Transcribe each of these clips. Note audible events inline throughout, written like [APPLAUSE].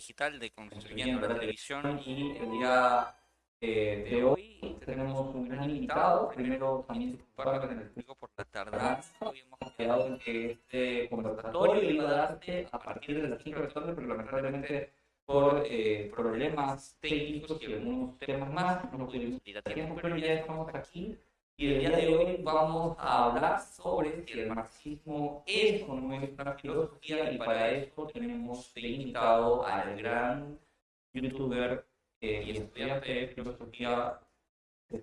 Digital de Construyendo la Televisión y el día eh, de hoy tenemos un gran invitado. Primero también disculparme con el público por la tardanza. Habíamos quedado en que este conversatorio iba a darse a partir de las 5 de la tarde, pero lamentablemente por eh, problemas técnicos y algunos temas más no pudimos ir a tiempo, pero ya estamos aquí y el día de hoy vamos a hablar sobre si el marxismo es o no es una filosofía y para eso tenemos invitado al gran youtuber eh, y estudiante de filosofía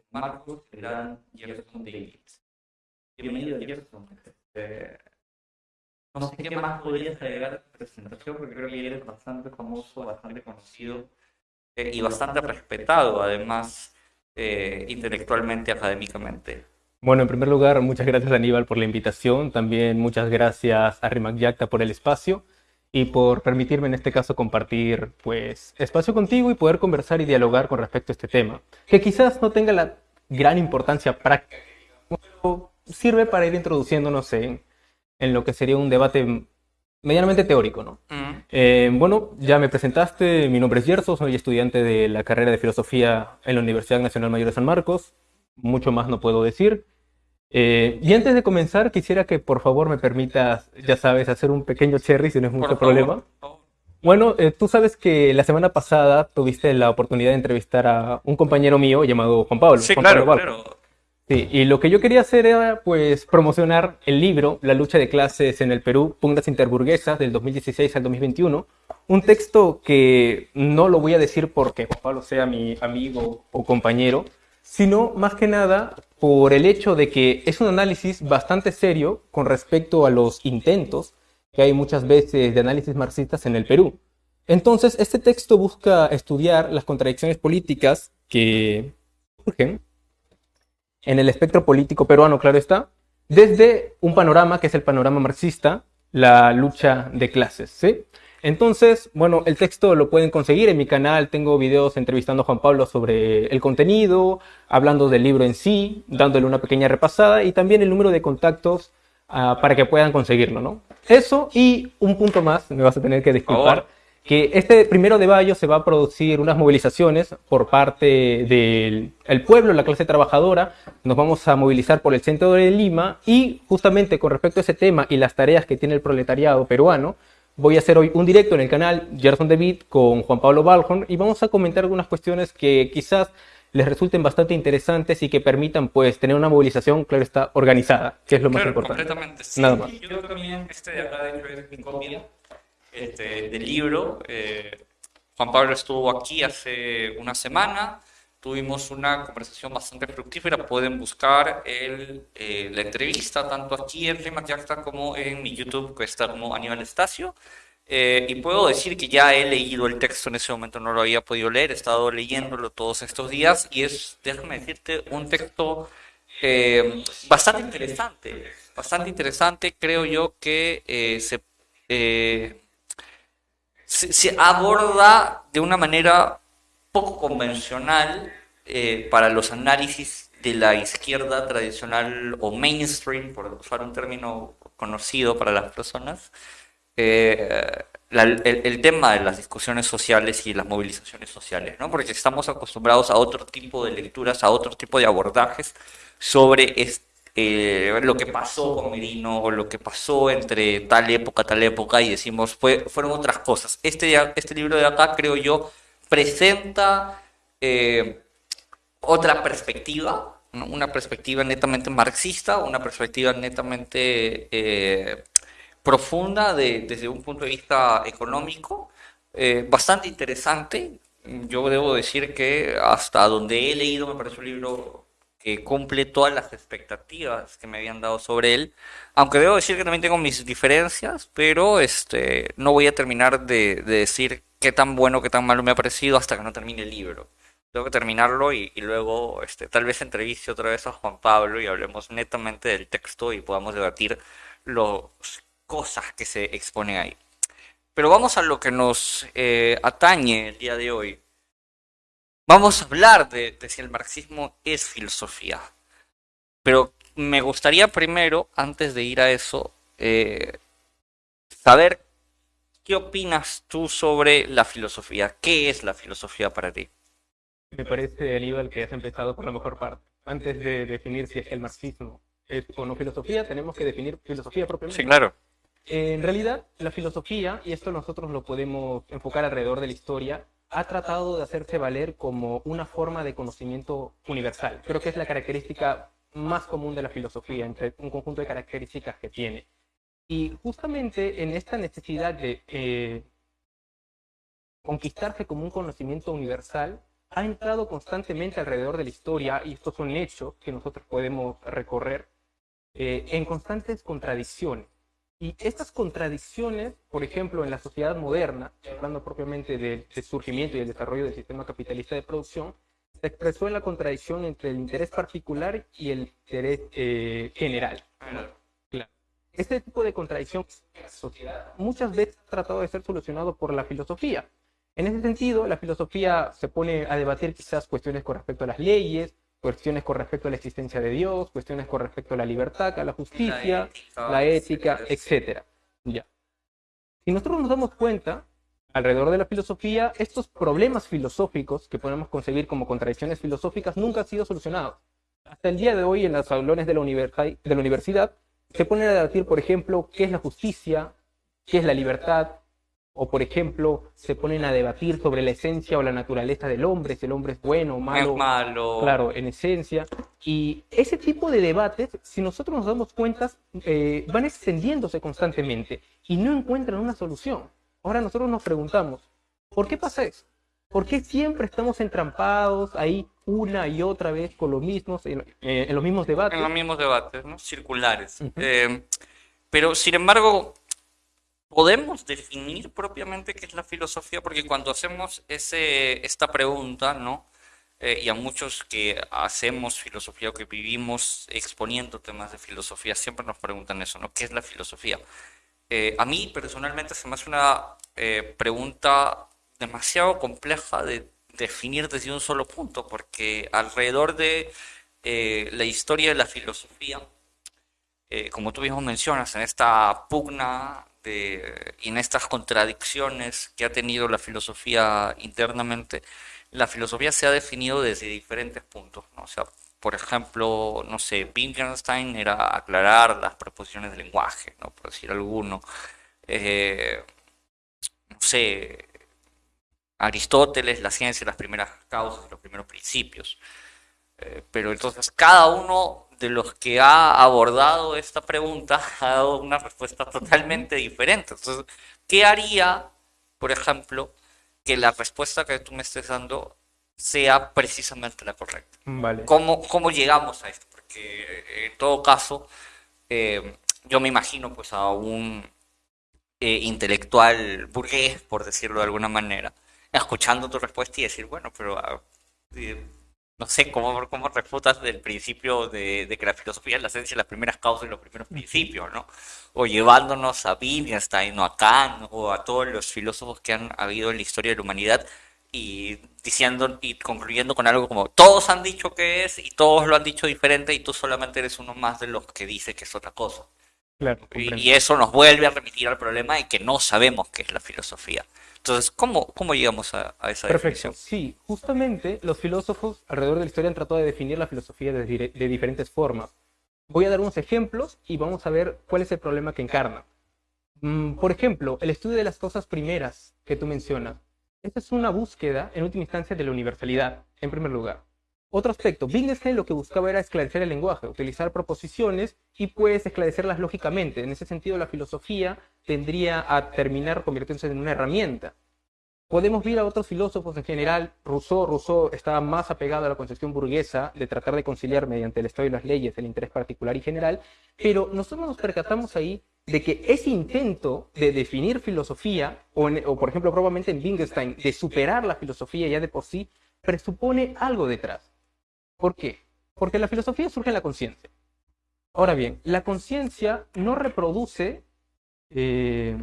Marcos, el gran Jefferson Davis. Bienvenido Jefferson. Eh, no sé qué más podrías agregar a tu presentación porque creo que eres bastante famoso, bastante conocido eh, y bastante respetado además eh, intelectualmente, académicamente. Bueno, en primer lugar, muchas gracias Aníbal por la invitación, también muchas gracias a Rimac Yacta por el espacio y por permitirme en este caso compartir pues espacio contigo y poder conversar y dialogar con respecto a este tema, que quizás no tenga la gran importancia práctica, pero sirve para ir introduciéndonos en, en lo que sería un debate medianamente teórico, ¿no? Mm. Eh, bueno, ya me presentaste, mi nombre es Yerso, soy estudiante de la carrera de Filosofía en la Universidad Nacional Mayor de San Marcos, mucho más no puedo decir. Eh, y antes de comenzar, quisiera que por favor me permitas, ya sabes, hacer un pequeño cherry si no es mucho problema. Bueno, eh, tú sabes que la semana pasada tuviste la oportunidad de entrevistar a un compañero mío llamado Juan Pablo. Sí, Juan claro, Pablo claro. Sí, y lo que yo quería hacer era pues promocionar el libro La lucha de clases en el Perú, pugnas interburguesas del 2016 al 2021, un texto que no lo voy a decir porque Juan Pablo sea mi amigo o compañero, sino más que nada por el hecho de que es un análisis bastante serio con respecto a los intentos que hay muchas veces de análisis marxistas en el Perú. Entonces, este texto busca estudiar las contradicciones políticas que surgen en el espectro político peruano, claro está, desde un panorama que es el panorama marxista, la lucha de clases, ¿sí? Entonces, bueno, el texto lo pueden conseguir en mi canal, tengo videos entrevistando a Juan Pablo sobre el contenido, hablando del libro en sí, dándole una pequeña repasada y también el número de contactos uh, para que puedan conseguirlo, ¿no? Eso y un punto más, me vas a tener que disculpar. Que este primero de mayo se va a producir unas movilizaciones por parte del el pueblo, la clase trabajadora. Nos vamos a movilizar por el centro de Lima y justamente con respecto a ese tema y las tareas que tiene el proletariado peruano, voy a hacer hoy un directo en el canal Gerson David con Juan Pablo Balhorn y vamos a comentar algunas cuestiones que quizás les resulten bastante interesantes y que permitan pues tener una movilización, claro está, organizada, que es lo más importante. Completamente, sí. Nada más. Yo también, este de acá de este, libro. Eh, Juan Pablo estuvo aquí hace una semana, tuvimos una conversación bastante fructífera, pueden buscar el, eh, la entrevista tanto aquí en Rima Yacta como en mi YouTube, que está como Aníbal Estacio. Eh, y puedo decir que ya he leído el texto. En ese momento, no lo había podido leer, he estado leyéndolo todos estos días. Y es, déjame decirte, un texto bastante interesante, bastante interesante, creo yo que se se, aborda de una manera poco convencional eh, para los análisis de la izquierda tradicional o mainstream, por usar un término conocido para las personas, eh, el, tema de las discusiones sociales y las movilizaciones sociales, ¿no? porque estamos acostumbrados a otro tipo de lecturas, a otro tipo de abordajes sobre este eh, lo que pasó con Merino o lo que pasó entre tal época, tal época, y decimos, fue, fueron otras cosas. Este, este libro de acá, creo yo, presenta eh, otra perspectiva, una perspectiva netamente marxista, una perspectiva netamente eh, profunda desde un punto de vista económico, bastante interesante. Yo debo decir que hasta donde he leído me parece un libro cumple todas las expectativas que me habían dado sobre él. Aunque debo decir que también tengo mis diferencias, pero este, no voy a terminar de, decir qué tan bueno, qué tan malo me ha parecido hasta que no termine el libro. Tengo que terminarlo y, luego este, tal vez entreviste otra vez a Juan Pablo y hablemos netamente del texto y podamos debatir las cosas que se exponen ahí. Pero vamos a lo que nos eh, atañe el día de hoy. Vamos a hablar de, si el marxismo es filosofía. Pero me gustaría primero, antes de ir a eso, eh, saber qué opinas tú sobre la filosofía. ¿Qué es la filosofía para ti? Me parece, Aníbal, que has empezado por la mejor parte. Antes de definir si es el marxismo es o no filosofía, tenemos que definir filosofía propiamente. Sí, claro. En realidad, la filosofía, y esto nosotros lo podemos enfocar alrededor de la historia, ha tratado de hacerse valer como una forma de conocimiento universal. Creo que es la característica más común de la filosofía, entre un conjunto de características que tiene. Y justamente en esta necesidad de eh, conquistarse como un conocimiento universal, ha entrado constantemente alrededor de la historia, y estos son hechos que nosotros podemos recorrer, eh, en constantes contradicciones. Y estas contradicciones, por ejemplo, en la sociedad moderna, hablando propiamente del, surgimiento y el desarrollo del sistema capitalista de producción, se expresó en la contradicción entre el interés particular y el interés eh, general. Claro. Este tipo de contradicción muchas veces ha tratado de ser solucionado por la filosofía. En ese sentido, la filosofía se pone a debatir quizás cuestiones con respecto a las leyes, cuestiones con respecto a la existencia de Dios, cuestiones con respecto a la libertad, a la justicia, la ética, etc. Ya. Si nosotros nos damos cuenta, alrededor de la filosofía, estos problemas filosóficos que podemos concebir como contradicciones filosóficas nunca han sido solucionados. Hasta el día de hoy, en los salones de la, de la universidad, se ponen a debatir, por ejemplo, qué es la justicia, qué es la libertad, o por ejemplo, se ponen a debatir sobre la esencia o la naturaleza del hombre, si el hombre es bueno o malo. Es malo. Claro, en esencia. Y ese tipo de debates, si nosotros nos damos cuenta, eh, van extendiéndose constantemente y no encuentran una solución. Ahora nosotros nos preguntamos, ¿por qué pasa eso? ¿Por qué siempre estamos entrampados ahí una y otra vez con los mismos, en, eh, los mismos debates? En los mismos debates, ¿no? Circulares. Eh, pero, sin embargo, podemos definir propiamente qué es la filosofía, porque cuando hacemos ese, esta pregunta, ¿no? Eh, y a muchos que hacemos filosofía o que vivimos exponiendo temas de filosofía, siempre nos preguntan eso, ¿no? ¿Qué es la filosofía? Eh, a mí personalmente se me hace una eh, pregunta demasiado compleja de definir desde un solo punto, porque alrededor de la historia de la filosofía, como tú mismo mencionas, en esta pugna y en estas contradicciones que ha tenido la filosofía internamente, la filosofía se ha definido desde diferentes puntos. ¿no? O sea, por ejemplo, no sé, Wittgenstein era aclarar las preposiciones del lenguaje, ¿no? por decir alguno. Eh, no sé, Aristóteles, la ciencia, las primeras causas, los primeros principios. Eh, pero entonces cada uno de los que ha abordado esta pregunta [LAUGHS] ha dado una respuesta totalmente diferente. Entonces, ¿qué haría, por ejemplo, que la respuesta que tú me estés dando sea precisamente la correcta? Vale. ¿Cómo, cómo llegamos a esto? Porque eh, en todo caso, eh, yo me imagino pues a un eh, intelectual burgués, por decirlo de alguna manera, escuchando tu respuesta y decir, bueno, pero... Ah, no sé cómo, cómo refutas el principio de, que la filosofía es la esencia de las primeras causas y los primeros principios, ¿no? O llevándonos a Wittgenstein o a Kant o a todos los filósofos que han habido en la historia de la humanidad y diciendo y concluyendo con algo como todos han dicho que es y todos lo han dicho diferente y tú solamente eres uno más de los que dice que es otra cosa. Claro, y, eso nos vuelve a remitir al problema de que no sabemos qué es la filosofía. Entonces, ¿cómo, cómo llegamos a, esa Perfecto. Sí, justamente los filósofos alrededor de la historia han tratado de definir la filosofía de, de diferentes formas. Voy a dar unos ejemplos y vamos a ver cuál es el problema que encarna. Mm, por ejemplo, el estudio de las cosas primeras que tú mencionas. Esta es una búsqueda, en última instancia, de la universalidad, en primer lugar. Otro aspecto, Wittgenstein lo que buscaba era esclarecer el lenguaje, utilizar proposiciones y pues esclarecerlas lógicamente. En ese sentido, la filosofía tendría a terminar convirtiéndose en una herramienta. Podemos ver a otros filósofos en general, Rousseau, Rousseau estaba más apegado a la concepción burguesa de tratar de conciliar mediante el Estado y las leyes el interés particular y general, pero nosotros nos percatamos ahí de que ese intento de definir filosofía, o, por ejemplo probablemente en Wittgenstein, de superar la filosofía ya de por sí, presupone algo detrás. ¿Por qué? Porque la filosofía surge en la conciencia. Ahora bien, la conciencia no reproduce eh,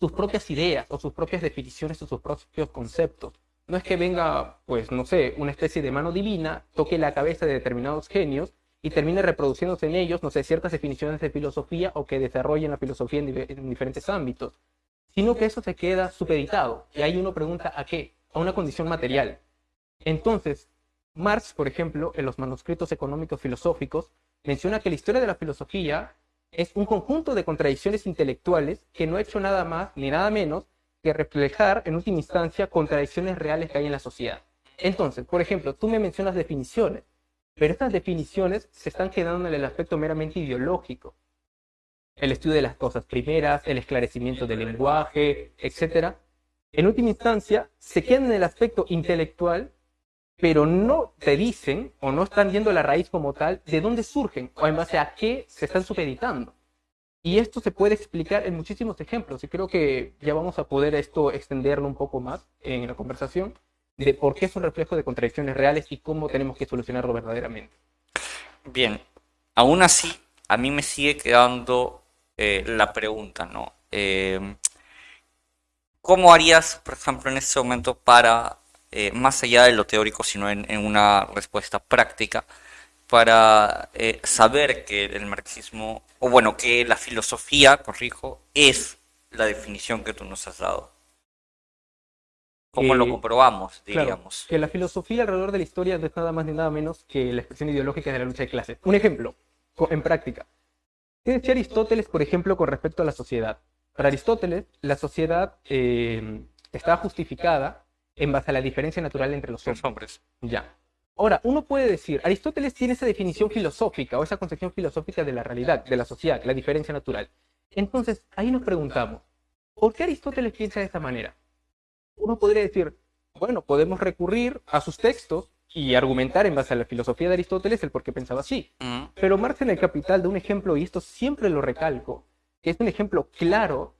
sus propias ideas o sus propias definiciones o sus propios conceptos. No es que venga, pues, no sé, una especie de mano divina, toque la cabeza de determinados genios y termine reproduciéndose en ellos, no sé, ciertas definiciones de filosofía o que desarrollen la filosofía en, en diferentes ámbitos, sino que eso se queda supeditado. Y ahí uno pregunta a qué, a una condición material. Entonces, Marx, por ejemplo, en los manuscritos económicos filosóficos, menciona que la historia de la filosofía es un conjunto de contradicciones intelectuales que no ha hecho nada más ni nada menos que reflejar en última instancia contradicciones reales que hay en la sociedad. Entonces, por ejemplo, tú me mencionas definiciones, pero estas definiciones se están quedando en el aspecto meramente ideológico. El estudio de las cosas primeras, el esclarecimiento del lenguaje, etc. En última instancia, se quedan en el aspecto intelectual, pero no te dicen o no están viendo la raíz como tal de dónde surgen o en base a qué se están supeditando. Y esto se puede explicar en muchísimos ejemplos y creo que ya vamos a poder esto extenderlo un poco más en la conversación de por qué es un reflejo de contradicciones reales y cómo tenemos que solucionarlo verdaderamente. Bien, aún así, a mí me sigue quedando eh, la pregunta, ¿no? Eh, ¿Cómo harías, por ejemplo, en este momento para, eh, más allá de lo teórico, sino en, en una respuesta práctica, para saber que el marxismo, o bueno, que la filosofía, corrijo, es la definición que tú nos has dado? ¿Cómo lo comprobamos, diríamos? que la filosofía alrededor de la historia no es nada más ni nada menos que la expresión ideológica de la lucha de clases. Un ejemplo, en práctica. ¿Qué decía Aristóteles, por ejemplo, con respecto a la sociedad? Para Aristóteles, la sociedad eh, estaba justificada en base a la diferencia natural entre los hombres. hombres. Ya. Ahora, uno puede decir, Aristóteles tiene esa definición filosófica o esa concepción filosófica de la realidad, de la sociedad, la diferencia natural. Entonces, ahí nos preguntamos, ¿por qué Aristóteles piensa de esa manera? Uno podría decir, bueno, podemos recurrir a sus textos y argumentar en base a la filosofía de Aristóteles el por qué pensaba así. Pero Marx en el Capital da un ejemplo, y esto siempre lo recalco, que es un ejemplo claro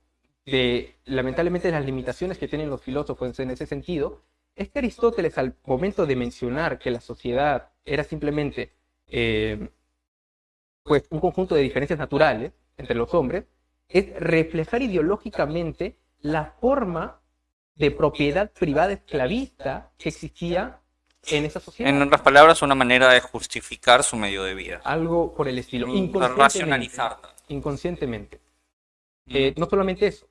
de, lamentablemente, las limitaciones que tienen los filósofos en ese sentido, es que Aristóteles al momento de mencionar que la sociedad era simplemente eh, pues, un conjunto de diferencias naturales entre los hombres, es reflejar ideológicamente la forma de propiedad privada esclavista que existía en esa sociedad. En otras palabras, una manera de justificar su medio de vida. Algo por el estilo. Inconscientemente. Inconscientemente. Eh, no solamente eso.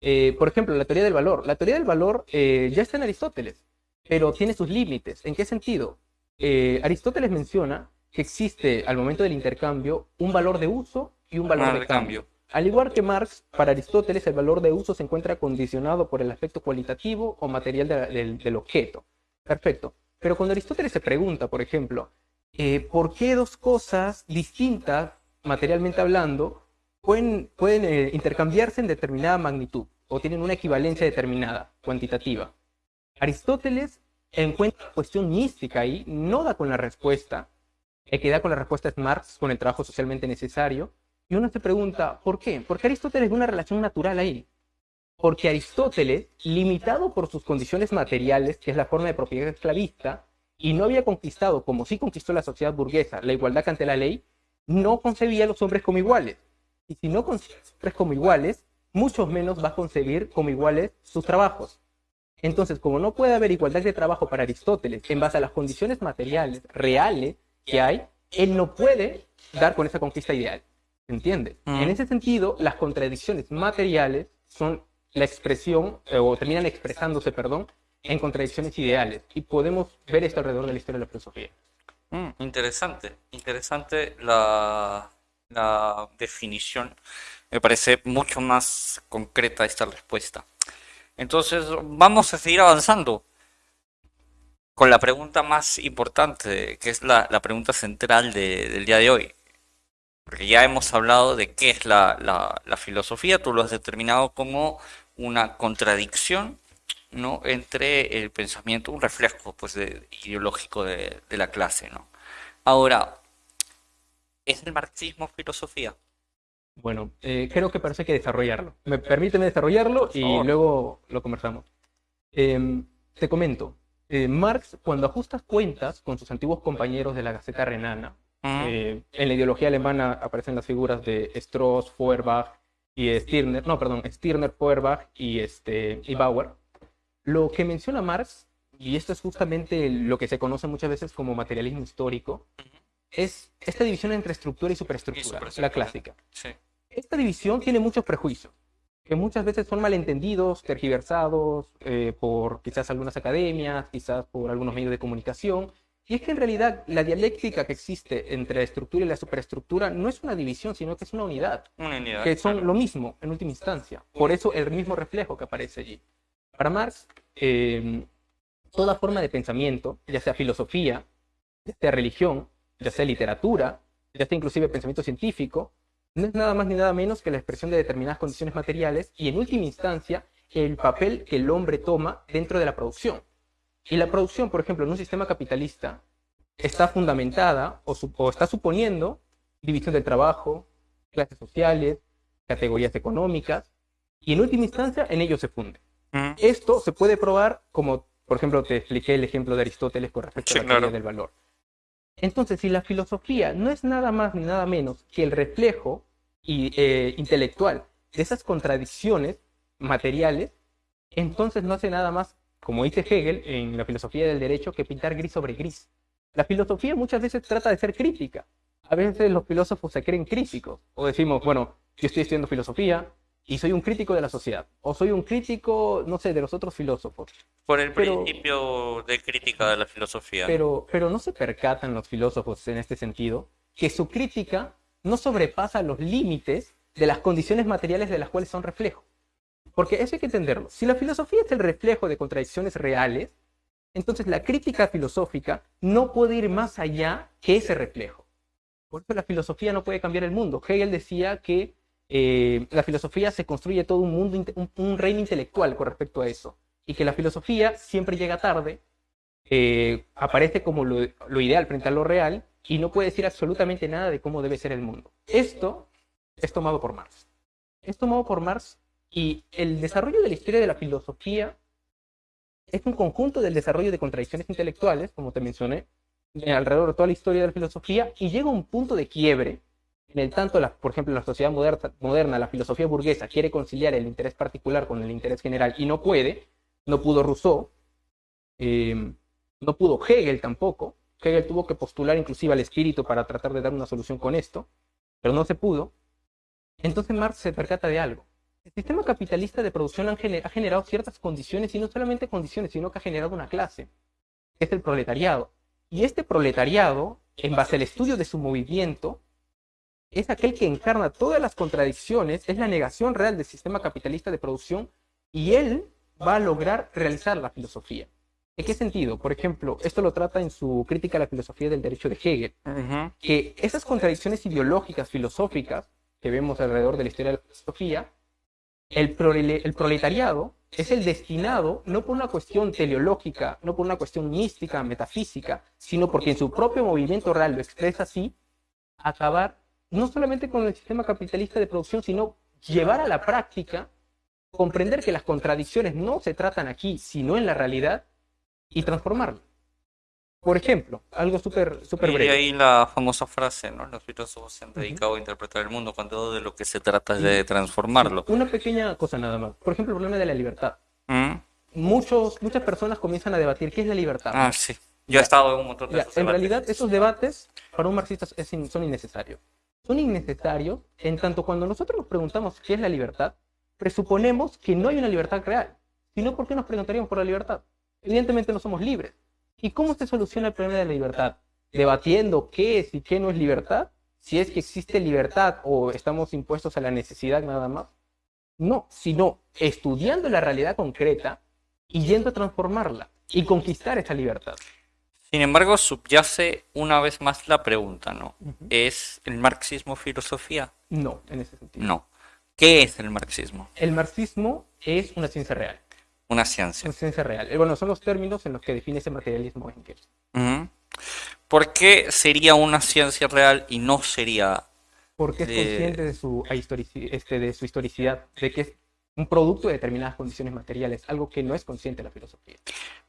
Eh, por ejemplo, la teoría del valor. La teoría del valor eh, ya está en Aristóteles, pero tiene sus límites. ¿En qué sentido? Aristóteles menciona que existe al momento del intercambio un valor de uso y un valor de, cambio. Al igual que Marx, para Aristóteles el valor de uso se encuentra condicionado por el aspecto cualitativo o material del objeto. Perfecto. Pero cuando Aristóteles se pregunta, por ejemplo, eh, ¿por qué dos cosas distintas, materialmente hablando, pueden, eh, intercambiarse en determinada magnitud o tienen una equivalencia determinada, cuantitativa? Aristóteles encuentra cuestión mística ahí, no da con la respuesta. El que da con la respuesta es Marx con el trabajo socialmente necesario, y uno se pregunta, ¿por qué? Porque Aristóteles ve una relación natural ahí. Porque Aristóteles, limitado por sus condiciones materiales, que es la forma de propiedad esclavista, y no había conquistado, como sí conquistó la sociedad burguesa, la igualdad ante la ley, no concebía a los hombres como iguales. Y si no concibe a los hombres como iguales, mucho menos va a concebir como iguales sus trabajos. Entonces, como no puede haber igualdad de trabajo para Aristóteles en base a las condiciones materiales reales que hay, él no puede dar con esa conquista ideal. ¿Entiende? En ese sentido, las contradicciones materiales son la expresión, eh, o terminan expresándose, perdón, en contradicciones ideales. Y podemos ver esto alrededor de la historia de la filosofía. Mm, interesante, interesante la, la definición. Me parece mucho más concreta esta respuesta. Entonces, vamos a seguir avanzando con la pregunta más importante, que es la, la pregunta central del día de hoy porque ya hemos hablado de qué es la, la, filosofía, tú lo has determinado como una contradicción ¿no? entre el pensamiento, un reflejo pues, ideológico de, de, la clase. ¿no? Ahora, ¿es el marxismo filosofía? Bueno, eh, creo que parece que desarrollarlo. Me, permíteme desarrollarlo y luego lo conversamos. Em, te comento, eh, Marx, cuando ajustas cuentas con sus antiguos compañeros de la Gaceta Renana, eh, en la ideología alemana aparecen las figuras de Strauss, Feuerbach y Stirner, no, perdón, Stirner, Feuerbach y, este, y Bauer. Lo que menciona Marx, y esto es justamente lo que se conoce muchas veces como materialismo histórico, es esta división entre estructura y superestructura, Y la clásica. Sí. Esta división tiene muchos prejuicios, que muchas veces son malentendidos, tergiversados eh, por quizás algunas academias, quizás por algunos medios de comunicación. Y es que en realidad la dialéctica que existe entre la estructura y la superestructura no es una división, sino que es una unidad, Una unidad. que son lo mismo en última instancia. Por eso el mismo reflejo que aparece allí. Para Marx, eh, toda forma de pensamiento, ya sea filosofía, ya sea religión, ya sea literatura, ya sea inclusive pensamiento científico, no es nada más ni nada menos que la expresión de determinadas condiciones materiales y en última instancia el papel que el hombre toma dentro de la producción. Y la producción, por ejemplo, en un sistema capitalista está fundamentada o, está suponiendo división del trabajo, clases sociales, categorías económicas, y en última instancia en ello se funde. Esto se puede probar como, por ejemplo, te expliqué el ejemplo de Aristóteles con respecto Sí, a la teoría del valor. Entonces, si la filosofía no es nada más ni nada menos que el reflejo y, eh, intelectual de esas contradicciones materiales, entonces no hace nada más, como dice Hegel en la filosofía del derecho, que pintar gris sobre gris. La filosofía muchas veces trata de ser crítica. A veces los filósofos se creen críticos. O decimos, bueno, yo estoy estudiando filosofía y soy un crítico de la sociedad. O soy un crítico, no sé, de los otros filósofos. Por el Pero- principio de crítica de la filosofía. Pero, pero no se percatan los filósofos en este sentido que su crítica no sobrepasa los límites de las condiciones materiales de las cuales son reflejo. Porque eso hay que entenderlo. Si la filosofía es el reflejo de contradicciones reales, entonces la crítica filosófica no puede ir más allá que ese reflejo. Por eso la filosofía no puede cambiar el mundo. Hegel decía que eh, la filosofía se construye todo un mundo, un, un reino intelectual con respecto a eso. Y que la filosofía siempre llega tarde, eh, aparece como lo, lo ideal frente a lo real y no puede decir absolutamente nada de cómo debe ser el mundo. Esto es tomado por Marx. Es tomado por Marx y el desarrollo de la historia de la filosofía es un conjunto del desarrollo de contradicciones intelectuales, como te mencioné, alrededor de toda la historia de la filosofía y llega a un punto de quiebre en el tanto, la, por ejemplo, la sociedad moderna, moderna, la filosofía burguesa quiere conciliar el interés particular con el interés general y no puede, no pudo Rousseau, eh, no pudo Hegel tampoco. Hegel tuvo que postular inclusive al espíritu para tratar de dar una solución con esto, pero no se pudo. Entonces Marx se percata de algo. El sistema capitalista de producción ha generado ciertas condiciones, y no solamente condiciones, sino que ha generado una clase, que es el proletariado. Y este proletariado, en base al estudio de su movimiento, es aquel que encarna todas las contradicciones, es la negación real del sistema capitalista de producción, y él va a lograr realizar la filosofía. ¿En qué sentido? Por ejemplo, esto lo trata en su crítica a la filosofía del derecho de Hegel, Ujú. que esas contradicciones ideológicas, filosóficas, que vemos alrededor de la historia de la filosofía, el, prole- el proletariado es el destinado, no por una cuestión teleológica, no por una cuestión mística, metafísica, sino porque en su propio movimiento real lo expresa así, acabar no solamente con el sistema capitalista de producción, sino llevar a la práctica, comprender que las contradicciones no se tratan aquí, sino en la realidad, y transformarlo. Por ejemplo, algo súper Y de breve. ahí la famosa frase, ¿no? Los filósofos se han dedicado a interpretar el mundo cuando de lo que se trata es de transformarlo. Una pequeña cosa nada más. Por ejemplo, el problema de la libertad. ¿Mm? Muchos, muchas personas comienzan a debatir qué es la libertad. Ah, sí. Yo he estado en un montón de Ya, esos en debates. realidad, esos debates para un marxista in- son innecesarios. Son innecesarios en tanto cuando nosotros nos preguntamos qué es la libertad, presuponemos que no hay una libertad real. Si no, ¿por qué nos preguntaríamos por la libertad? Evidentemente no somos libres. ¿Y cómo se soluciona el problema de la libertad? Debatiendo qué es y qué no es libertad. Si es que existe libertad o estamos impuestos a la necesidad nada más. No, sino estudiando la realidad concreta y yendo a transformarla y conquistar esa libertad. Sin embargo, subyace una vez más la pregunta, ¿no? ¿Es el marxismo filosofía? No, en ese sentido. No. ¿Qué es el marxismo? El marxismo es una ciencia real. Una ciencia. Una ciencia real. Eh, Bueno, son los términos en los que define ese materialismo Engels. Ujú. ¿Por qué sería una ciencia real y no sería Porque es De- consciente de su, este, de su historicidad, de que es un producto de determinadas condiciones materiales, algo que no es consciente la filosofía.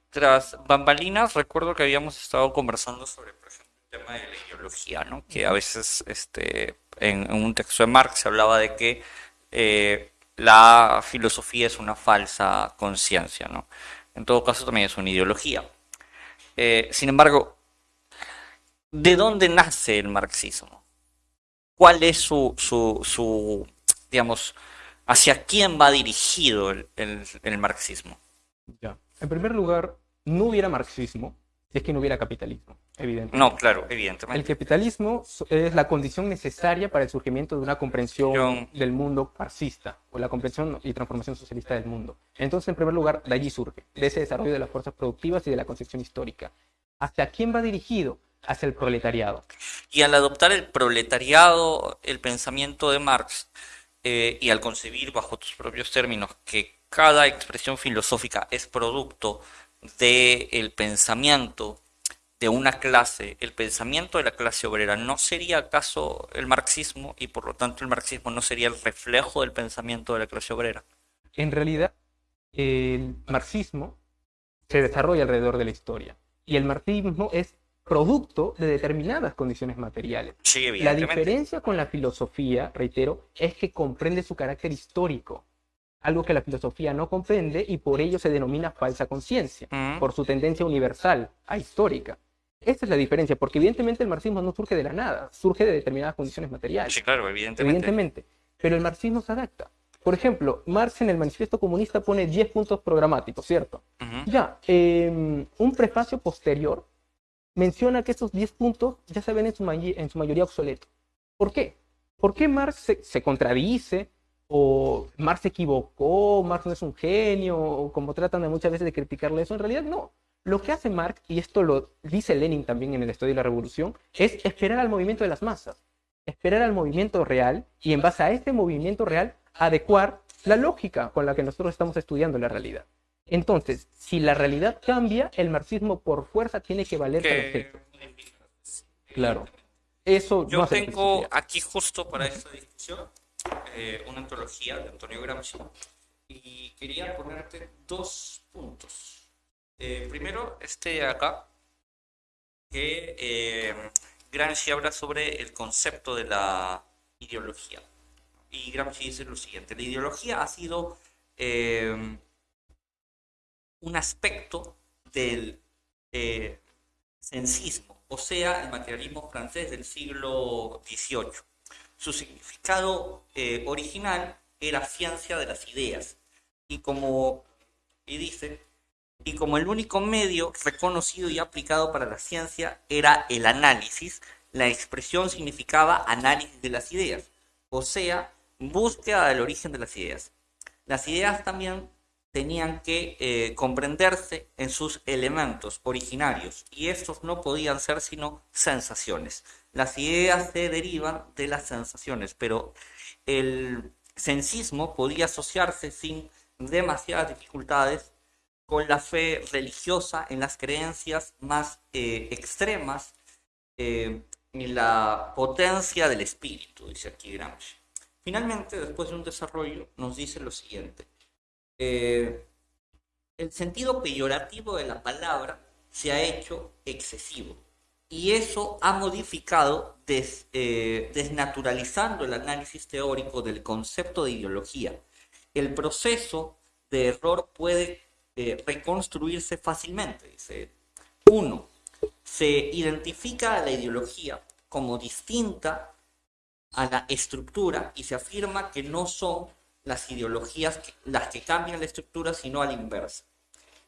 Tras bambalinas, recuerdo que habíamos estado conversando sobre, por ejemplo, el tema de la ideología, ¿no? Que a veces, este, en, en un texto de Marx se hablaba de que eh, la filosofía es una falsa conciencia, ¿no? En todo caso, también es una ideología. Eh, sin embargo, ¿de dónde nace el marxismo? ¿Cuál es su, su, su digamos, hacia quién va dirigido el, el- el marxismo? Ya. En primer lugar, no hubiera marxismo si es que no hubiera capitalismo, evidentemente. No, claro, El evidentemente. capitalismo so- es la condición necesaria para el surgimiento de una comprensión del mundo marxista o la comprensión y transformación socialista del mundo. Entonces, en primer lugar, de allí surge, de ese desarrollo de las fuerzas productivas y de la concepción histórica. ¿Hacia quién va dirigido? Hacia el proletariado. Y al adoptar el proletariado, el pensamiento de Marx, eh, y al concebir bajo tus propios términos que cada expresión filosófica es producto del pensamiento de una clase, el pensamiento de la clase obrera, ¿no sería acaso el marxismo y por lo tanto el marxismo no sería el reflejo del pensamiento de la clase obrera? En realidad, el marxismo se desarrolla alrededor de la historia y el marxismo es producto de determinadas condiciones materiales. Sí, La diferencia con la filosofía, reitero, es que comprende su carácter histórico, algo que la filosofía no comprende y por ello se denomina falsa conciencia, Mm. por su tendencia universal, ahistórica. Esa es la diferencia, porque evidentemente el marxismo no surge de la nada, surge de determinadas condiciones materiales. Sí, claro, evidentemente. Evidentemente. Pero el marxismo se adapta. Por ejemplo, Marx en el Manifiesto Comunista pone 10 puntos programáticos, ¿cierto? Ya, eh, un prefacio posterior menciona que esos 10 puntos ya se ven en su, may- en su mayoría obsoletos. ¿Por qué? ¿Por qué Marx se, se contradice? ¿O Marx se equivocó? ¿Marx no es un genio? O como tratan de muchas veces de criticarle eso, en realidad no. Lo que hace Marx, y esto lo dice Lenin también en el Estudio de la Revolución, es esperar al movimiento de las masas, esperar al movimiento real y en base a este movimiento real adecuar la lógica con la que nosotros estamos estudiando la realidad. Entonces, si la realidad cambia, el marxismo por fuerza tiene que valer para Que- efecto. Claro. Eso Yo tengo aquí justo para esta discusión eh, una antología de Antonio Gramsci y quería ponerte dos puntos. Eh, primero, este de acá, que eh, Gramsci habla sobre el concepto de la ideología. Y Gramsci dice lo siguiente, la ideología ha sido un aspecto del sensismo, o sea, el materialismo francés del siglo XVIII. Su significado eh, original era ciencia de las ideas. Y como, y dice, y como el único medio reconocido y aplicado para la ciencia era el análisis, la expresión significaba análisis de las ideas, o sea, búsqueda del origen de las ideas. Las ideas también tenían que eh, comprenderse en sus elementos originarios y estos no podían ser sino sensaciones. Las ideas se derivan de las sensaciones, pero el sensismo podía asociarse sin demasiadas dificultades con la fe religiosa en las creencias más eh, extremas eh, y la potencia del espíritu, dice aquí Gramsci. Finalmente, después de un desarrollo, nos dice lo siguiente. Eh, el sentido peyorativo de la palabra se ha hecho excesivo y eso ha modificado, des- eh, desnaturalizando el análisis teórico del concepto de ideología. El proceso de error puede eh, reconstruirse fácilmente. Dice, uno, se identifica a la ideología como distinta a la estructura y se afirma que no son las ideologías que- las que cambian la estructura, sino a la inversa.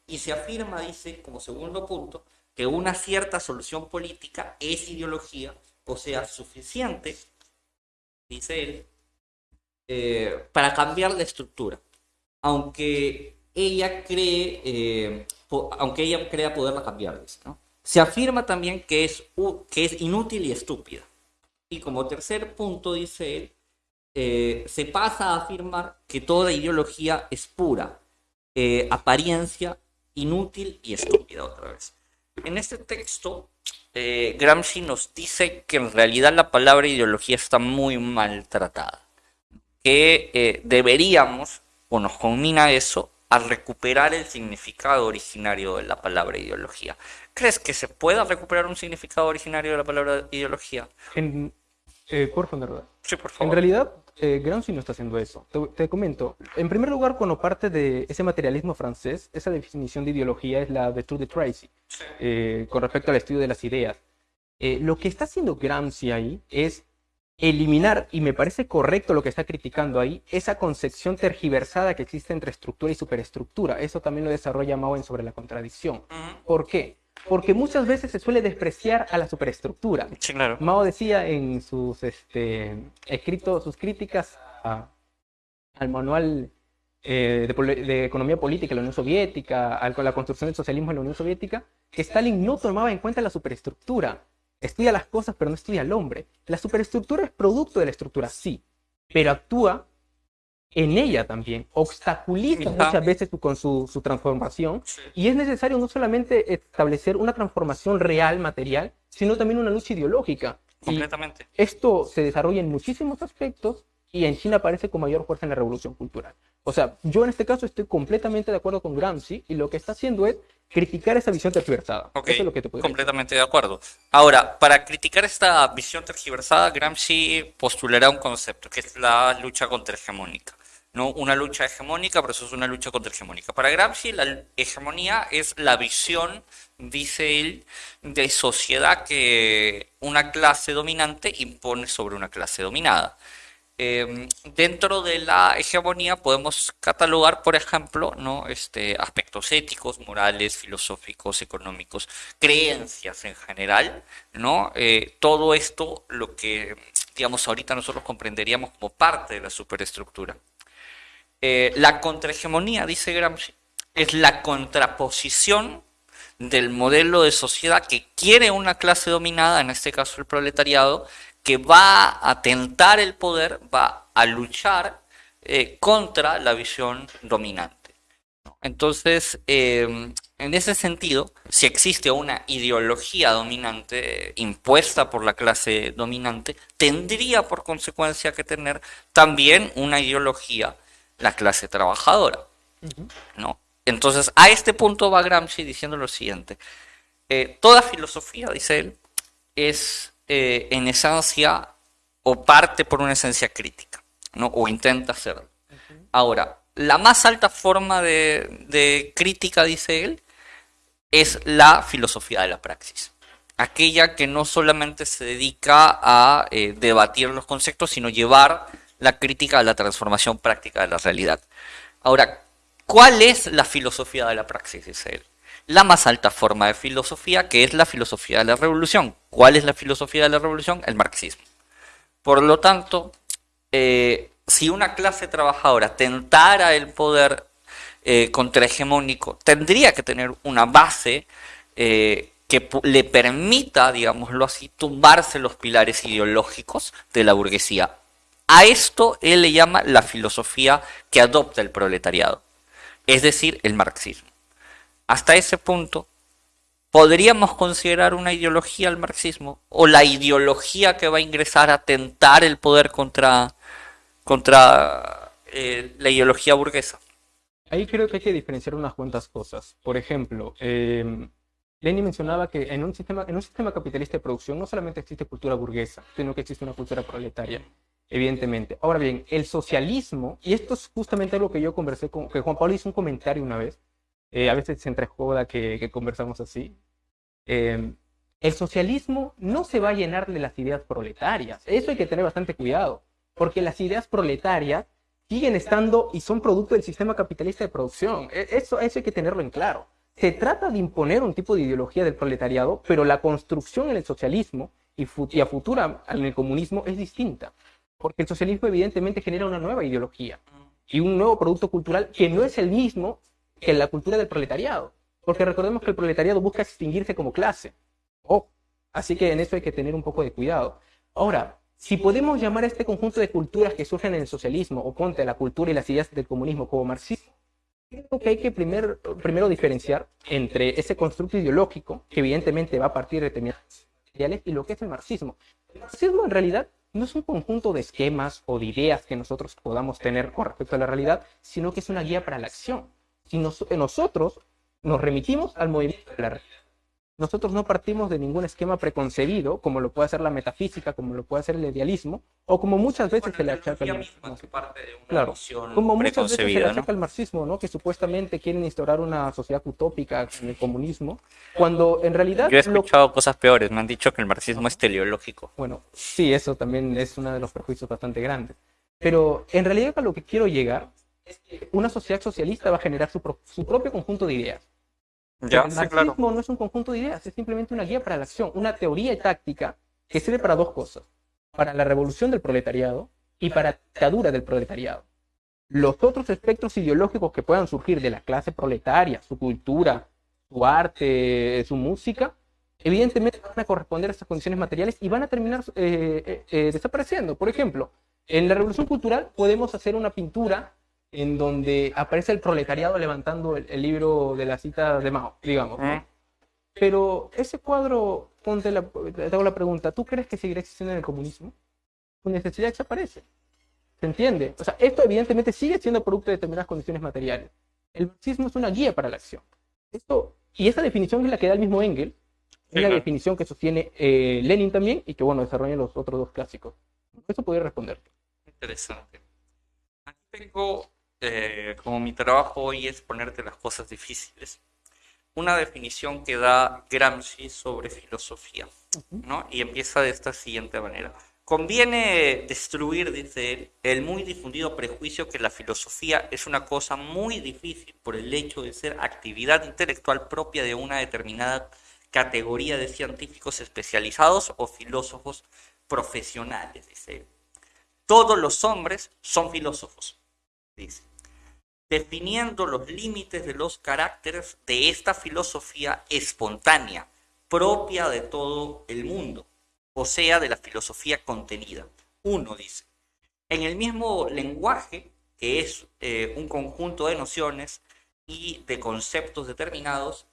Y se afirma, dice, como segundo punto, que una cierta solución política es ideología, o sea, suficiente, dice él, eh, para cambiar la estructura, aunque ella cree, eh, aunque ella crea poderla cambiar, dice, ¿no? Se afirma también que es, que es inútil y estúpida. Y como tercer punto, dice él, eh, se pasa a afirmar que toda ideología es pura, eh, apariencia, inútil y estúpida otra vez. En este texto, eh, Gramsci nos dice que en realidad la palabra ideología está muy maltratada, que deberíamos, o nos combina eso, a recuperar el significado originario de la palabra ideología. ¿Crees que se pueda recuperar un significado originario de la palabra ideología? En, por favor. Sí, por En favor. realidad, eh, Gramsci no está haciendo eso. Te, te comento. En primer lugar, cuando parte de ese materialismo francés, esa definición de ideología es la de Tour de Tracy, Sí. eh, con respecto al estudio de las ideas. Eh, lo que está haciendo Gramsci ahí es eliminar, y me parece correcto lo que está criticando ahí, esa concepción tergiversada que existe entre estructura y superestructura. Eso también lo desarrolla Mao en sobre la contradicción. ¿Por qué? Porque muchas veces se suele despreciar a la superestructura. Sí, claro. Mao decía en sus este, escritos, sus críticas al manual eh, de, economía política de la Unión Soviética, a la construcción del socialismo en la Unión Soviética, que Stalin no tomaba en cuenta la superestructura. Estudia las cosas, pero no estudia al hombre. La superestructura es producto de la estructura, sí, pero actúa en ella también, obstaculiza muchas veces con su, transformación y es necesario no solamente establecer una transformación real, material, sino también una lucha ideológica. Completamente. esto se desarrolla en muchísimos aspectos y en China aparece con mayor fuerza en la revolución cultural. O sea, yo en este caso estoy completamente de acuerdo con Gramsci y lo que está haciendo es criticar esa visión tergiversada. Eso es lo que te puedo completamente de acuerdo. Ahora, para criticar esta visión tergiversada, Gramsci postulará un concepto que es la lucha contrahegemónica. No una lucha hegemónica, pero eso es una lucha contrahegemónica. Para Gramsci, la hegemonía es la visión, dice él, de sociedad que una clase dominante impone sobre una clase dominada. Em, dentro de la hegemonía podemos catalogar, por ejemplo, ¿no? este, aspectos éticos, morales, filosóficos, económicos, creencias en general, ¿no? Eh, todo esto lo que, digamos, ahorita nosotros comprenderíamos como parte de la superestructura. Eh, la contrahegemonía, dice Gramsci, es la contraposición del modelo de sociedad que quiere una clase dominada, en este caso el proletariado, que va a tentar el poder, va a luchar eh, contra la visión dominante. Entonces, em, en ese sentido, si existe una ideología dominante impuesta por la clase dominante, tendría por consecuencia que tener también una ideología la clase trabajadora. ¿no? Entonces, a este punto va Gramsci diciendo lo siguiente. Eh, toda filosofía, dice él, es eh, en esencia o parte por una esencia crítica, ¿no? o intenta hacerlo. Ahora, la más alta forma de, crítica, dice él, es la filosofía de la praxis. Aquella que no solamente se dedica a eh, debatir los conceptos, sino llevar la crítica a la transformación práctica de la realidad. Ahora, ¿cuál es la filosofía de la praxis? Él la más alta forma de filosofía, que es la filosofía de la revolución. ¿Cuál es la filosofía de la revolución? El marxismo. Por lo tanto, eh, si una clase trabajadora tentara el poder eh, contrahegemónico, tendría que tener una base eh, que le permita, digámoslo así, tumbarse los pilares ideológicos de la burguesía. A esto él le llama la filosofía que adopta el proletariado, es decir, el marxismo hasta ese punto, podríamos considerar una ideología al marxismo o la ideología que va a ingresar a tentar el poder contra, contra eh, la ideología burguesa. Ahí creo que hay que diferenciar unas cuantas cosas. Por ejemplo, eh, Lenin mencionaba que en un, sistema, en un sistema capitalista de producción no solamente existe cultura burguesa, sino que existe una cultura proletaria, evidentemente. Ahora bien, el socialismo, y esto es justamente algo que yo conversé con, que Juan Pablo hizo un comentario una vez, eh, a veces se entrejoda que, conversamos así. Em, el socialismo no se va a llenar de las ideas proletarias. Eso hay que tener bastante cuidado, porque las ideas proletarias siguen estando y son producto del sistema capitalista de producción. E, eso, eso hay que tenerlo en claro. Se trata de imponer un tipo de ideología del proletariado, pero la construcción en el socialismo y, y a futura en el comunismo es distinta, porque el socialismo evidentemente genera una nueva ideología y un nuevo producto cultural que no es el mismo que la cultura del proletariado. Porque recordemos que el proletariado busca extinguirse como clase. Oh, así que en eso hay que tener un poco de cuidado. Ahora, si podemos llamar a este conjunto de culturas que surgen en el socialismo, o ponte la cultura y las ideas del comunismo como marxismo, creo que hay que primero diferenciar entre ese constructo ideológico, que evidentemente va a partir de determinados ideales, y lo que es el marxismo. El marxismo en realidad no es un conjunto de esquemas o de ideas que nosotros podamos tener con respecto a la realidad, sino que es una guía para la acción si nosotros nos remitimos al movimiento de la realidad. Nosotros no partimos de ningún esquema preconcebido, como lo puede hacer la metafísica, como lo puede hacer el idealismo, o como muchas veces se le achaca al marxismo. Claro, como muchas veces se le achaca al marxismo, ¿no? que supuestamente quieren instaurar una sociedad utópica en el comunismo, cuando en realidad... Yo he escuchado cosas peores, me han dicho que el marxismo es teleológico. Bueno, sí, eso también es uno de los perjuicios bastante grandes. Pero en realidad a lo que quiero llegar es que una sociedad socialista va a generar su, su propio conjunto de ideas el marxismo no es un conjunto de ideas, es simplemente una guía para la acción, una teoría y táctica que sirve para dos cosas, para la revolución del proletariado y para la dictadura del proletariado. Los otros espectros ideológicos que puedan surgir de la clase proletaria, su cultura, su arte, su música, evidentemente van a corresponder a esas condiciones materiales y van a terminar eh, eh, eh, desapareciendo. Por ejemplo, en la revolución cultural podemos hacer una pintura en donde aparece el proletariado levantando el, libro de la cita de Mao, digamos. Mm. Pero ese cuadro, ponte la, te hago la pregunta, ¿tú crees que seguirá existiendo en el comunismo? Su necesidad desaparece. ¿Se entiende? O sea, esto evidentemente sigue siendo producto de determinadas condiciones materiales. El marxismo es una guía para la acción. Esto, y esa definición es la que da el mismo Engel, es la definición que sostiene eh, Lenin también y que, bueno, desarrollan los otros dos clásicos. Eso podría responder. Interesante. Aquí tengo eh, como mi trabajo hoy es ponerte las cosas difíciles, una definición que da Gramsci sobre filosofía, ¿no? Y empieza de esta siguiente manera. Conviene destruir, dice él, el muy difundido prejuicio que la filosofía es una cosa muy difícil por el hecho de ser actividad intelectual propia de una determinada categoría de científicos especializados o filósofos profesionales, dice él. Todos los hombres son filósofos, dice definiendo los límites de los caracteres de esta filosofía espontánea, propia de todo el mundo, o sea, de la filosofía contenida. Uno dice, en el mismo lenguaje, que es eh, un conjunto de nociones y de conceptos determinados,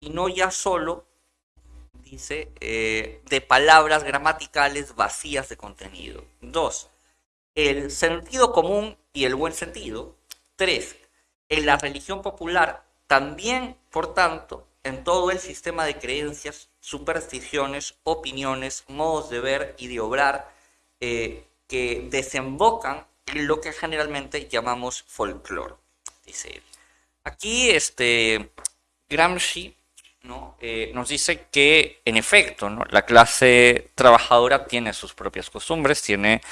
y no ya solo, dice, eh, de palabras gramaticales vacías de contenido. Dos, el sentido común y el buen sentido, Tres, en la religión popular, también, por tanto, en todo el sistema de creencias, supersticiones, opiniones, modos de ver y de obrar eh, que desembocan en lo que generalmente llamamos folclore, dice. Aquí este, Gramsci. Eh, nos dice que, en efecto, la clase trabajadora tiene sus propias costumbres, tiene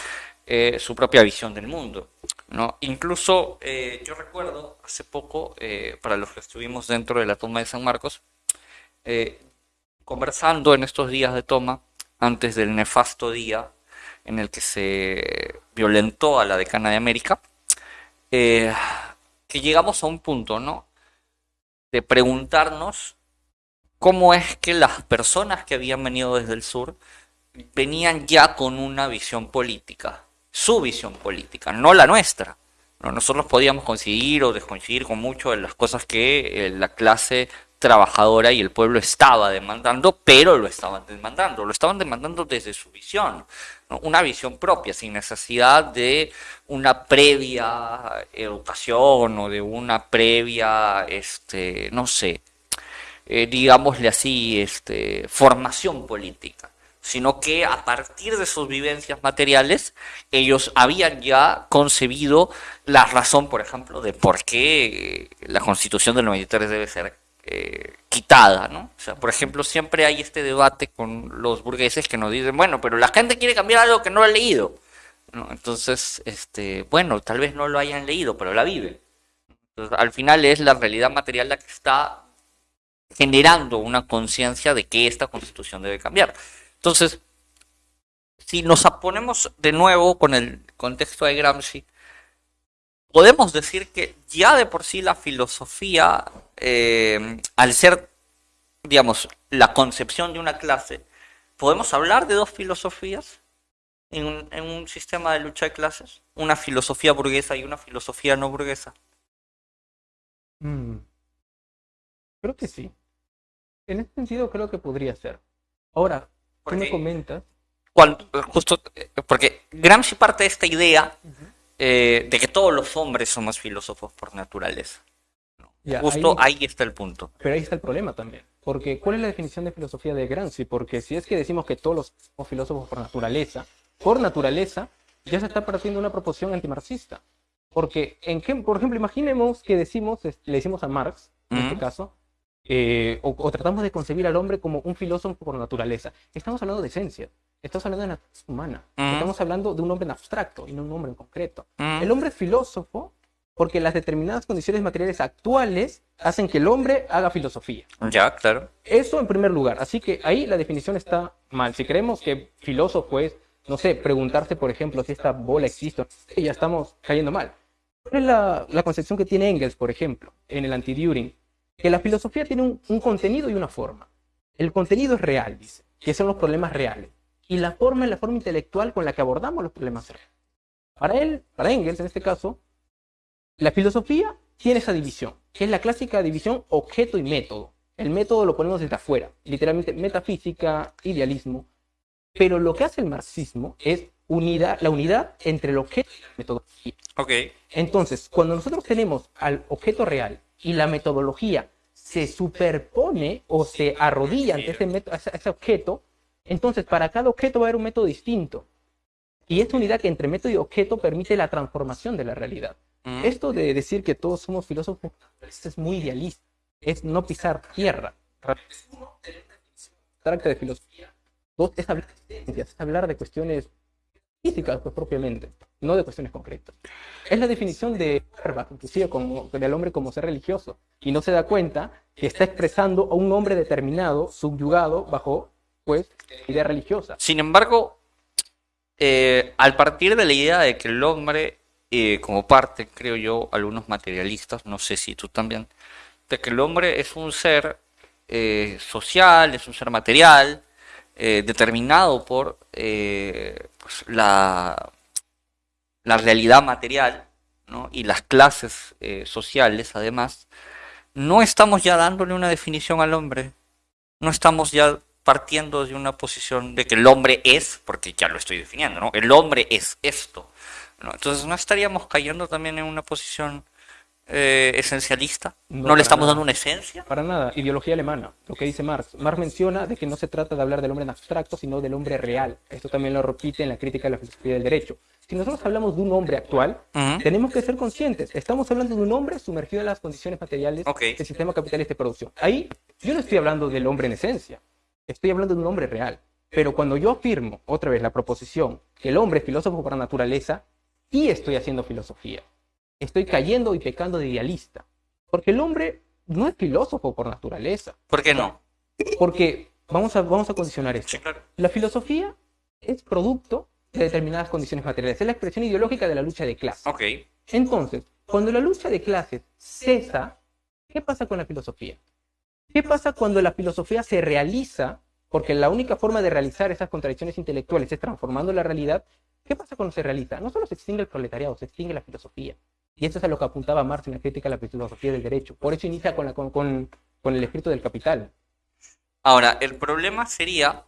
eh, su propia visión del mundo. ¿No? Incluso eh, yo recuerdo hace poco, eh, para los que estuvimos dentro de la toma de San Marcos, conversando en estos días de toma, antes del nefasto día en el que se violentó a la decana de América, que llegamos a un punto, ¿no? De preguntarnos cómo es que las personas que habían venido desde el sur venían ya con una visión política su visión política, no la nuestra. nosotros podíamos coincidir o descoincidir con mucho de las cosas que eh, la clase trabajadora y el pueblo estaba demandando, pero lo estaban demandando, lo estaban demandando desde su visión, una visión propia, sin necesidad de una previa educación o de una previa, este, no sé, eh, digámosle así, este, formación política sino que a partir de sus vivencias materiales, ellos habían ya concebido la razón, por ejemplo, de por qué la constitución del 93 debe ser eh, quitada, ¿no? O sea, por ejemplo, siempre hay este debate con los burgueses que nos dicen, bueno, pero la gente quiere cambiar algo que no ha leído. Entonces, este, bueno, tal vez no lo hayan leído, pero la vive. al final es la realidad material la que está generando una conciencia de que esta constitución debe cambiar. Entonces, si nos ponemos de nuevo con el contexto de Gramsci, podemos decir que ya de por sí la filosofía, eh, al ser, digamos, la concepción de una clase, podemos hablar de dos filosofías en un, sistema de lucha de clases, una filosofía burguesa y una filosofía no burguesa. Mm. Creo que sí. En ese sentido creo que podría ser. Ahora, porque, me comentas? Cuando, justo, porque Gramsci parte de esta idea eh, de que todos los hombres somos filósofos por naturaleza. Ya, Justo ahí... está el punto. Pero ahí está el problema también. Porque, ¿cuál es la definición de filosofía de Gramsci? Porque si es que decimos que todos los somos filósofos por naturaleza, por naturaleza, ya se está partiendo una proposición antimarxista. Porque, en qué, por ejemplo, imaginemos que decimos, le decimos a Marx, en este caso, eh, o, tratamos de concebir al hombre como un filósofo por naturaleza. Estamos hablando de esencia, estamos hablando de naturaleza humana, estamos hablando de un hombre en abstracto y no un hombre en concreto. El hombre es filósofo porque las determinadas condiciones materiales actuales hacen que el hombre haga filosofía. Ya, claro. Eso en primer lugar. Así que ahí la definición está mal. Si creemos que filósofo es, no sé, preguntarse, por ejemplo, si esta bola existe, ya estamos cayendo mal. ¿Cuál es la, la concepción que tiene Engels, por ejemplo, en el anti-During? Que la filosofía tiene un, un contenido y una forma. El contenido es real, dice, que son los problemas reales. Y la forma es la forma intelectual con la que abordamos los problemas reales. Para él, para Engels en este caso, la filosofía tiene esa división, que es la clásica división objeto y método. El método lo ponemos desde afuera, literalmente metafísica, idealismo. Pero lo que hace el marxismo es unidad, la unidad entre el objeto y la metodología. Ok. Entonces, cuando nosotros tenemos al objeto real y la metodología se superpone o se arrodilla ante ese, ese objeto, entonces para cada objeto va a haber un método distinto. Y esta unidad que entre método y objeto permite la transformación de la realidad. Esto de decir que todos somos filósofos es muy idealista, es no pisar tierra. Trata de filosofía. Dos, es hablar de es hablar de cuestiones físicas, pues propiamente, no de cuestiones concretas. Es la definición de Herbach, inclusive como, del hombre como ser religioso, y no se da cuenta que está expresando a un hombre determinado, subyugado, bajo, pues, idea religiosa. Sin embargo, eh, al partir de la idea de que el hombre eh, como parte, creo yo, algunos materialistas, no sé si tú también, de que el hombre es un ser eh, social, es un ser material, eh, determinado por pues, la, la realidad material ¿no? y las clases sociales, además, no estamos ya dándole una definición al hombre, no estamos ya partiendo de una posición de que el hombre es, porque ya lo estoy definiendo, ¿no? El hombre es esto. Entonces, ¿no estaríamos cayendo también en una posición eh, esencialista? ¿No, le estamos dando una esencia? Para nada, ideología alemana, lo que dice Marx. Marx menciona de que no se trata de hablar del hombre en abstracto, sino del hombre real. Esto también lo repite en la crítica de la filosofía del derecho. Si nosotros hablamos de un hombre actual, tenemos que ser conscientes. Estamos hablando de un hombre sumergido en las condiciones materiales del sistema capitalista de producción. Ahí yo no estoy hablando del hombre en esencia, estoy hablando de un hombre real. Pero cuando yo afirmo, otra vez, la proposición que el hombre es filósofo por naturaleza, y estoy haciendo filosofía. Estoy cayendo y pecando de idealista. Porque el hombre no es filósofo por naturaleza. ¿Por qué no? Porque vamos a, vamos a condicionar esto. La filosofía es producto de determinadas condiciones materiales. Es la expresión ideológica de la lucha de clases. Ok. Entonces, cuando la lucha de clases cesa, ¿qué pasa con la filosofía? ¿Qué pasa cuando la filosofía se realiza? Porque la única forma de realizar esas contradicciones intelectuales es transformando la realidad ¿Qué pasa cuando se realiza? No solo se extingue el proletariado, se extingue la filosofía. Y eso es a lo que apuntaba Marx en la crítica a la filosofía del derecho. Por eso inicia con, la, con, el escrito del capital. Ahora, el problema sería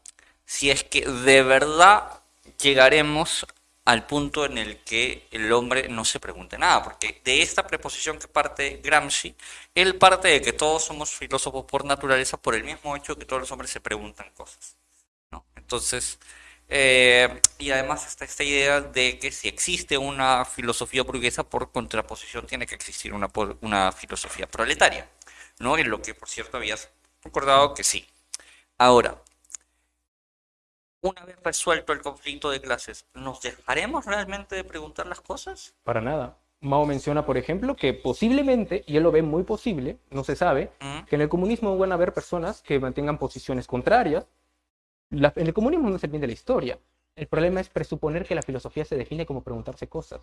si es que de verdad llegaremos al punto en el que el hombre no se pregunte nada, porque de esta preposición que parte Gramsci, él parte de que todos somos filósofos por naturaleza por el mismo hecho que todos los hombres se preguntan cosas. Entonces, eh, y además está esta idea de que si existe una filosofía burguesa, por contraposición tiene que existir una, una filosofía proletaria, ¿no? En lo que, por cierto, habías recordado que sí. Ahora, una vez resuelto el conflicto de clases, ¿nos dejaremos realmente de preguntar las cosas? Para nada. Mao menciona, por ejemplo, que posiblemente, y él lo ve muy posible, no se sabe, que en el comunismo van a haber personas que mantengan posiciones contrarias, el comunismo no es el bien de la historia. El problema es presuponer que la filosofía se define como preguntarse cosas.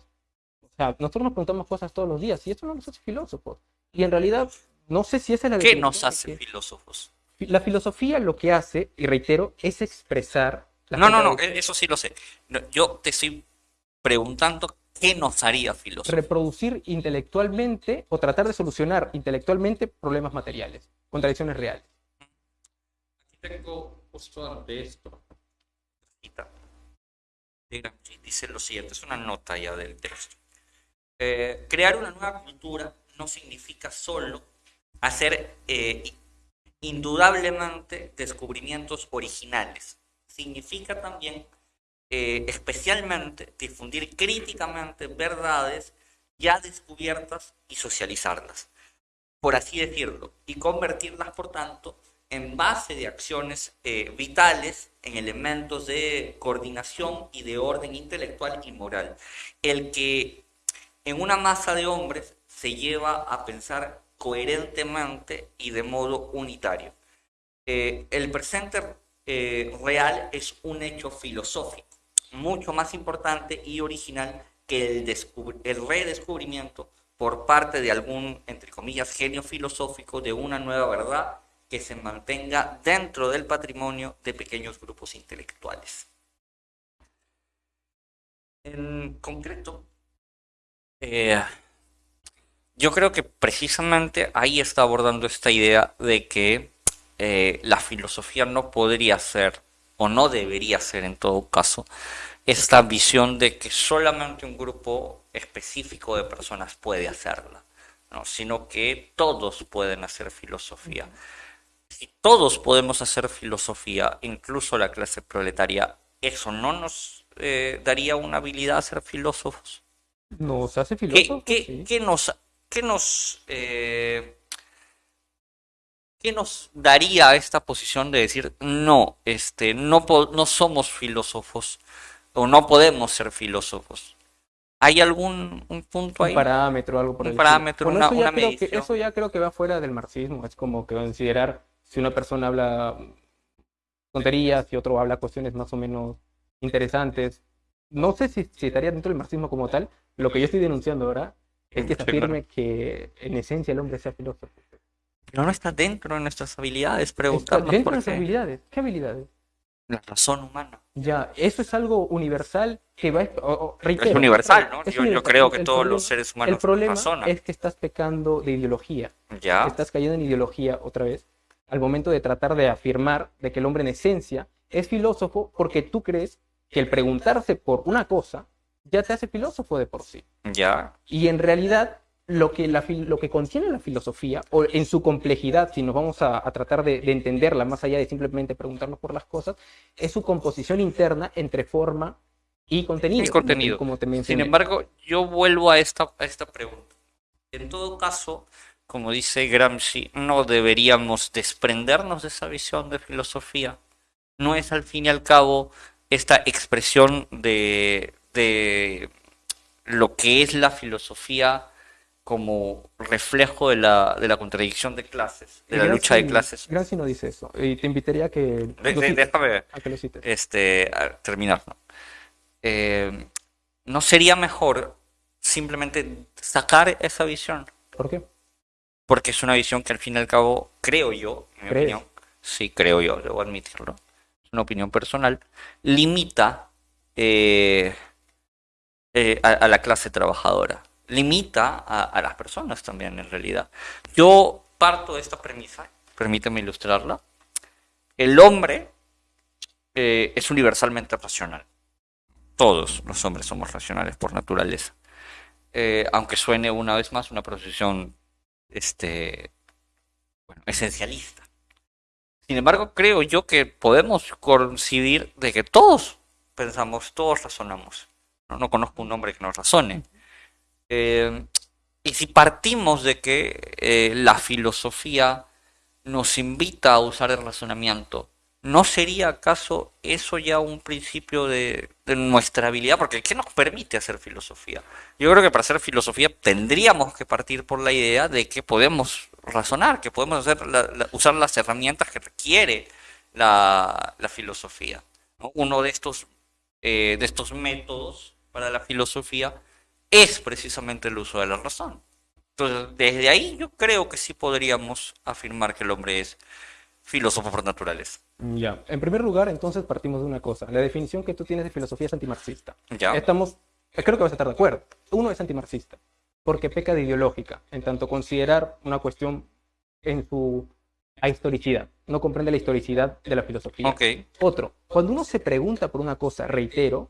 O sea, nosotros nos preguntamos cosas todos los días y eso no nos hace filósofos. Y en realidad, no sé si esa es la ¿Qué nos hace filósofos? La filosofía lo que hace, y reitero, es expresar... no, no, no, eso sí lo sé. yo te estoy preguntando qué nos haría filósofos. Reproducir intelectualmente o tratar de solucionar intelectualmente problemas materiales, contradicciones reales. Aquí tengo de esto. Dice lo siguiente, es una nota ya del texto. Eh, crear una nueva cultura no significa solo hacer eh, indudablemente descubrimientos originales. Significa también eh, especialmente difundir críticamente verdades ya descubiertas y socializarlas, por así decirlo, y convertirlas, por tanto, en base de acciones eh, vitales en elementos de coordinación y de orden intelectual y moral. El que en una masa de hombres se lleva a pensar coherentemente y de modo unitario. Eh, el presente eh, real es un hecho filosófico, mucho más importante y original que el, el redescubrimiento por parte de algún, entre comillas, genio filosófico de una nueva verdad que se mantenga dentro del patrimonio de pequeños grupos intelectuales. En concreto, eh, yo creo que precisamente ahí está abordando esta idea de que eh, la filosofía no podría ser, o no debería ser en todo caso, esta visión de que solamente un grupo específico de personas puede hacerla, ¿no? sino que todos pueden hacer filosofía. Si todos podemos hacer filosofía, incluso la clase proletaria, ¿eso no nos eh, daría una habilidad a ser filósofos? ¿Nos hace filósofos? ¿Qué, nos, qué nos, eh, ¿qué nos daría esta posición de decir, no, este, no, no somos filósofos o no podemos ser filósofos? ¿Hay algún un punto ahí? Un parámetro, algo por Un parámetro, una, eso, ya medición. eso ya creo que va fuera del marxismo. Es como que considerar si una persona habla tonterías y otro habla cuestiones más o menos interesantes. No sé si, si estaría dentro del marxismo como tal. Lo que yo estoy denunciando ahora es que se afirme que en esencia el hombre sea filósofo. Pero no está dentro de nuestras habilidades preguntarnos dentro por de nuestras qué. habilidades. ¿Qué habilidades? La razón humana. Ya, eso es algo universal que va. o- o- reitero, es universal, ¿no? es Yo, yo universal. creo que El todos problema- los seres humanos El problema razonan. es que estás pecando de ideología. Ya. Estás cayendo en ideología otra vez al momento de tratar de afirmar de que el hombre en esencia es filósofo porque tú crees que el preguntarse por una cosa ya te hace filósofo de por sí. Ya. Y en realidad lo que, la, lo que contiene la filosofía, o en su complejidad, si nos vamos a, a tratar de, de entenderla más allá de simplemente preguntarnos por las cosas, es su composición interna entre forma y contenido. Y contenido. Como te Sin embargo, yo vuelvo a esta, a esta pregunta. En todo caso, como dice Gramsci, no deberíamos desprendernos de esa visión de filosofía. No es al fin y al cabo esta expresión de, de lo que es la filosofía como reflejo de la, de la contradicción de clases, de la lucha de clases. Gramsci no dice eso. Y te invitaría a que, De- de- déjame a que lo cites. este, a terminar, ¿no? Eh, ¿no sería mejor simplemente sacar esa visión? ¿Por qué? Porque es una visión que al fin y al cabo, creo yo, en mi ¿Crees? opinión, sí creo yo, debo admitirlo, es una opinión personal, limita eh, eh, a, a la clase trabajadora, limita a, a las personas también en realidad. Yo parto de esta premisa, permíteme ilustrarla, el hombre eh, es universalmente racional. Todos los hombres somos racionales por naturaleza. Eh, aunque suene una vez más una posición este, bueno, esencialista. Sin embargo, creo yo que podemos coincidir de que todos pensamos, todos razonamos. No, no conozco un hombre que no razone. Eh, y si partimos de que eh, la filosofía nos invita a usar el razonamiento, ¿no sería acaso eso ya un principio de, de nuestra habilidad? Porque ¿qué nos permite hacer filosofía? Yo creo que para hacer filosofía tendríamos que partir por la idea de que podemos razonar, que podemos hacer usar las herramientas que requiere la, filosofía. ¿no? Uno de estos, eh, de estos métodos para la filosofía es precisamente el uso de la razón. Entonces, desde ahí yo creo que sí podríamos afirmar que el hombre es filósofo por naturaleza. Ya. En primer lugar, entonces partimos de una cosa. La definición que tú tienes de filosofía es antimarxista. ¿Ya? Estamos, creo que vas a estar de acuerdo. Uno es antimarxista, porque peca de ideológica, en tanto considerar una cuestión en su historicidad. No comprende la historicidad de la filosofía. Ok. Otro, cuando uno se pregunta por una cosa, reitero,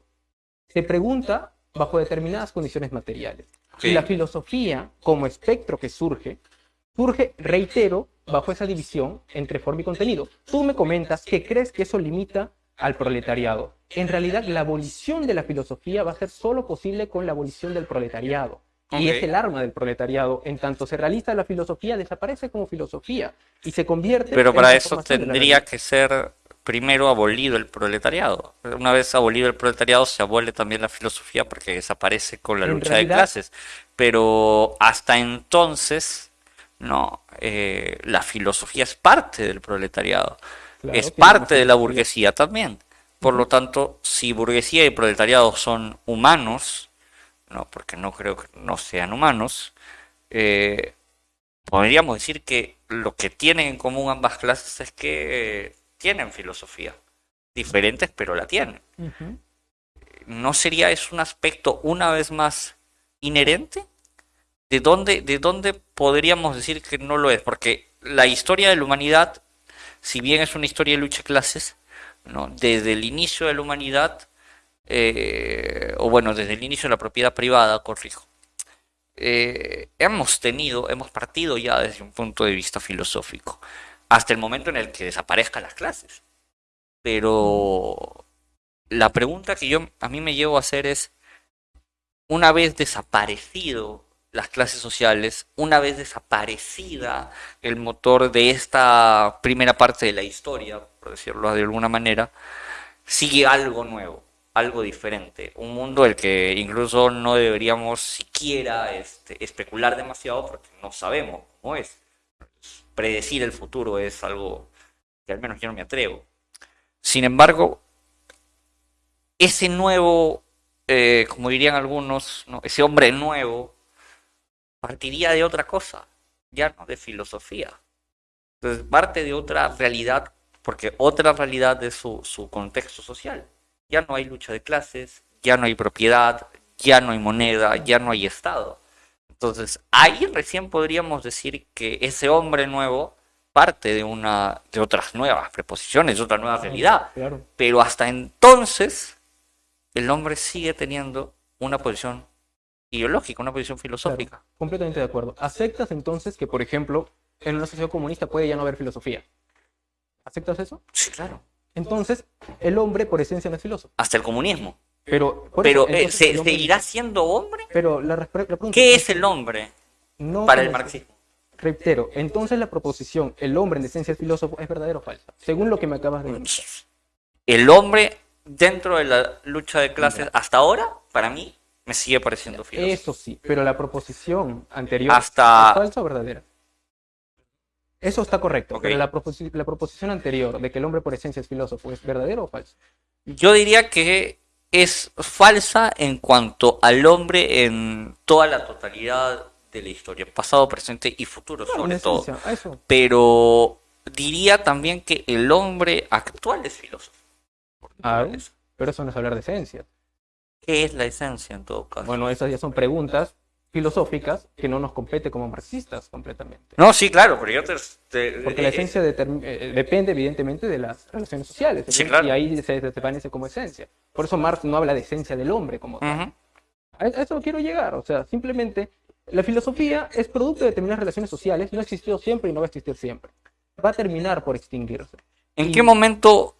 se pregunta bajo determinadas condiciones materiales. Ok. Y la filosofía, como espectro que surge, surge, reitero, bajo esa división entre forma y contenido. Tú me comentas que crees que eso limita al proletariado. En realidad, la abolición de la filosofía va a ser solo posible con la abolición del proletariado. Y es el arma del proletariado. En tanto se realiza la filosofía, desaparece como filosofía y se convierte Pero para eso tendría que ser primero abolido el proletariado. Una vez abolido el proletariado, se abole también la filosofía porque desaparece con la En lucha realidad- de clases. Pero hasta entonces, no, eh, la filosofía es parte del proletariado. Claro, es parte de la burguesía también. Por lo tanto, si burguesía y proletariado son humanos, no, porque no creo que no sean humanos, eh, podríamos decir que lo que tienen en común ambas clases es que eh, tienen filosofía. Diferentes, pero la tienen. ¿No sería eso un aspecto una vez más inherente? ¿De dónde, de dónde podríamos decir que no lo es? Porque la historia de la humanidad, si bien es una historia de lucha de clases, ¿no? Desde el inicio de la humanidad, eh, o bueno, desde el inicio de la propiedad privada, corrijo, eh, hemos tenido, hemos partido ya desde un punto de vista filosófico, hasta el momento en el que desaparezcan las clases. Pero la pregunta que yo a mí me llevo a hacer es, una vez desaparecido las clases sociales, una vez desaparecida el motor de esta primera parte de la historia, por decirlo de alguna manera, sigue algo nuevo, algo diferente, un mundo del que incluso no deberíamos siquiera este, especular demasiado porque no sabemos cómo es. Predecir el futuro es algo que al menos yo no me atrevo. Sin embargo, ese nuevo, eh, como dirían algunos, ¿no? ese hombre nuevo, partiría de otra cosa, ya no de filosofía. Entonces, parte de otra realidad, porque otra realidad es su, su contexto social. Ya no hay lucha de clases, ya no hay propiedad, ya no hay moneda, ya no hay Estado. Entonces, ahí recién podríamos decir que ese hombre nuevo parte de una de otras nuevas preposiciones, de otra nueva realidad. Claro. Pero hasta entonces, el hombre sigue teniendo una posición ideológica, una posición filosófica. Completamente de acuerdo. ¿Aceptas entonces que, por ejemplo, en una sociedad comunista puede ya no haber filosofía? ¿Aceptas eso? Sí, claro. Entonces, el hombre por esencia no es filósofo. Hasta el comunismo. Pero, Pero eso, ¿se, el ¿seguirá siendo hombre? Pero la, pregunta ¿Qué es el hombre no para el marxismo? Reitero, entonces la proposición, el hombre en esencia es filósofo, ¿es verdadera o falsa? Según lo que me acabas de decir. El hombre dentro de la lucha de clases hasta ahora, para mí, me sigue pareciendo filósofo. Eso sí, pero la proposición anterior Hasta- ¿es falsa o verdadera? Eso está correcto, pero la, proposi- la proposición anterior de que el hombre por esencia es filósofo, ¿es verdadero o falso? Yo diría que es falsa en cuanto al hombre en toda la totalidad de la historia, pasado, presente y futuro sobre todo. eso. Pero diría también que el hombre actual es filósofo. Ah, pero eso no es hablar de esencia. ¿Qué es la esencia en todo caso? Bueno, esas ya son preguntas filosóficas que no nos compete como marxistas completamente. No, sí, claro, pero yo te... te- Porque la eh, esencia determ- eh, depende evidentemente de las relaciones sociales. Sí, ¿sí? claro. Y ahí se desvanece como esencia. Por eso Marx no habla de esencia del hombre como tal. A a eso quiero llegar. O sea, simplemente la filosofía es producto de determinadas relaciones sociales. No existió siempre y no va a existir siempre. Va a terminar por extinguirse. ¿En Y- qué momento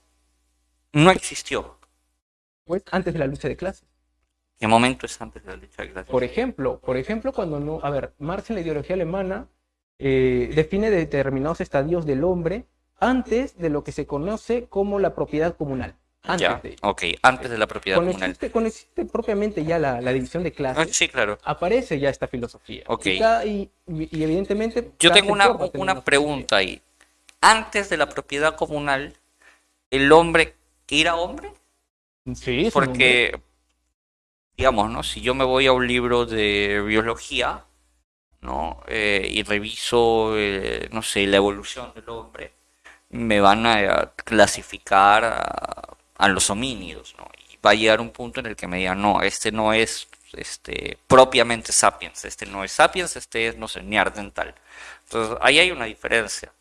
no existió? Pues antes de la lucha de clases. ¿Qué momento es antes de la lucha de clases? Por ejemplo, por ejemplo, cuando no, a ver, Marx en la ideología alemana eh, define determinados estadios del hombre antes de lo que se conoce como la propiedad comunal. Antes Ya, de ok, antes de la propiedad Cuando comunal. existe, cuando existe propiamente ya la, la división de Ah, clases, Sí, claro. aparece ya esta filosofía. Ok. Y, cada- y- y evidentemente... Yo tengo una, una pregunta ahí. Antes de la propiedad comunal, ¿el hombre era hombre? Sí. Porque, digamos, ¿no? Si yo me voy a un libro de biología, ¿no? Eh, y reviso, eh, no sé, la evolución del hombre, me van a clasificar a, los homínidos, ¿no? Y va a llegar un punto en el que me digan, no, este no es este, propiamente sapiens, este no es sapiens, este es, no sé, neandertal. Entonces, ahí hay una diferencia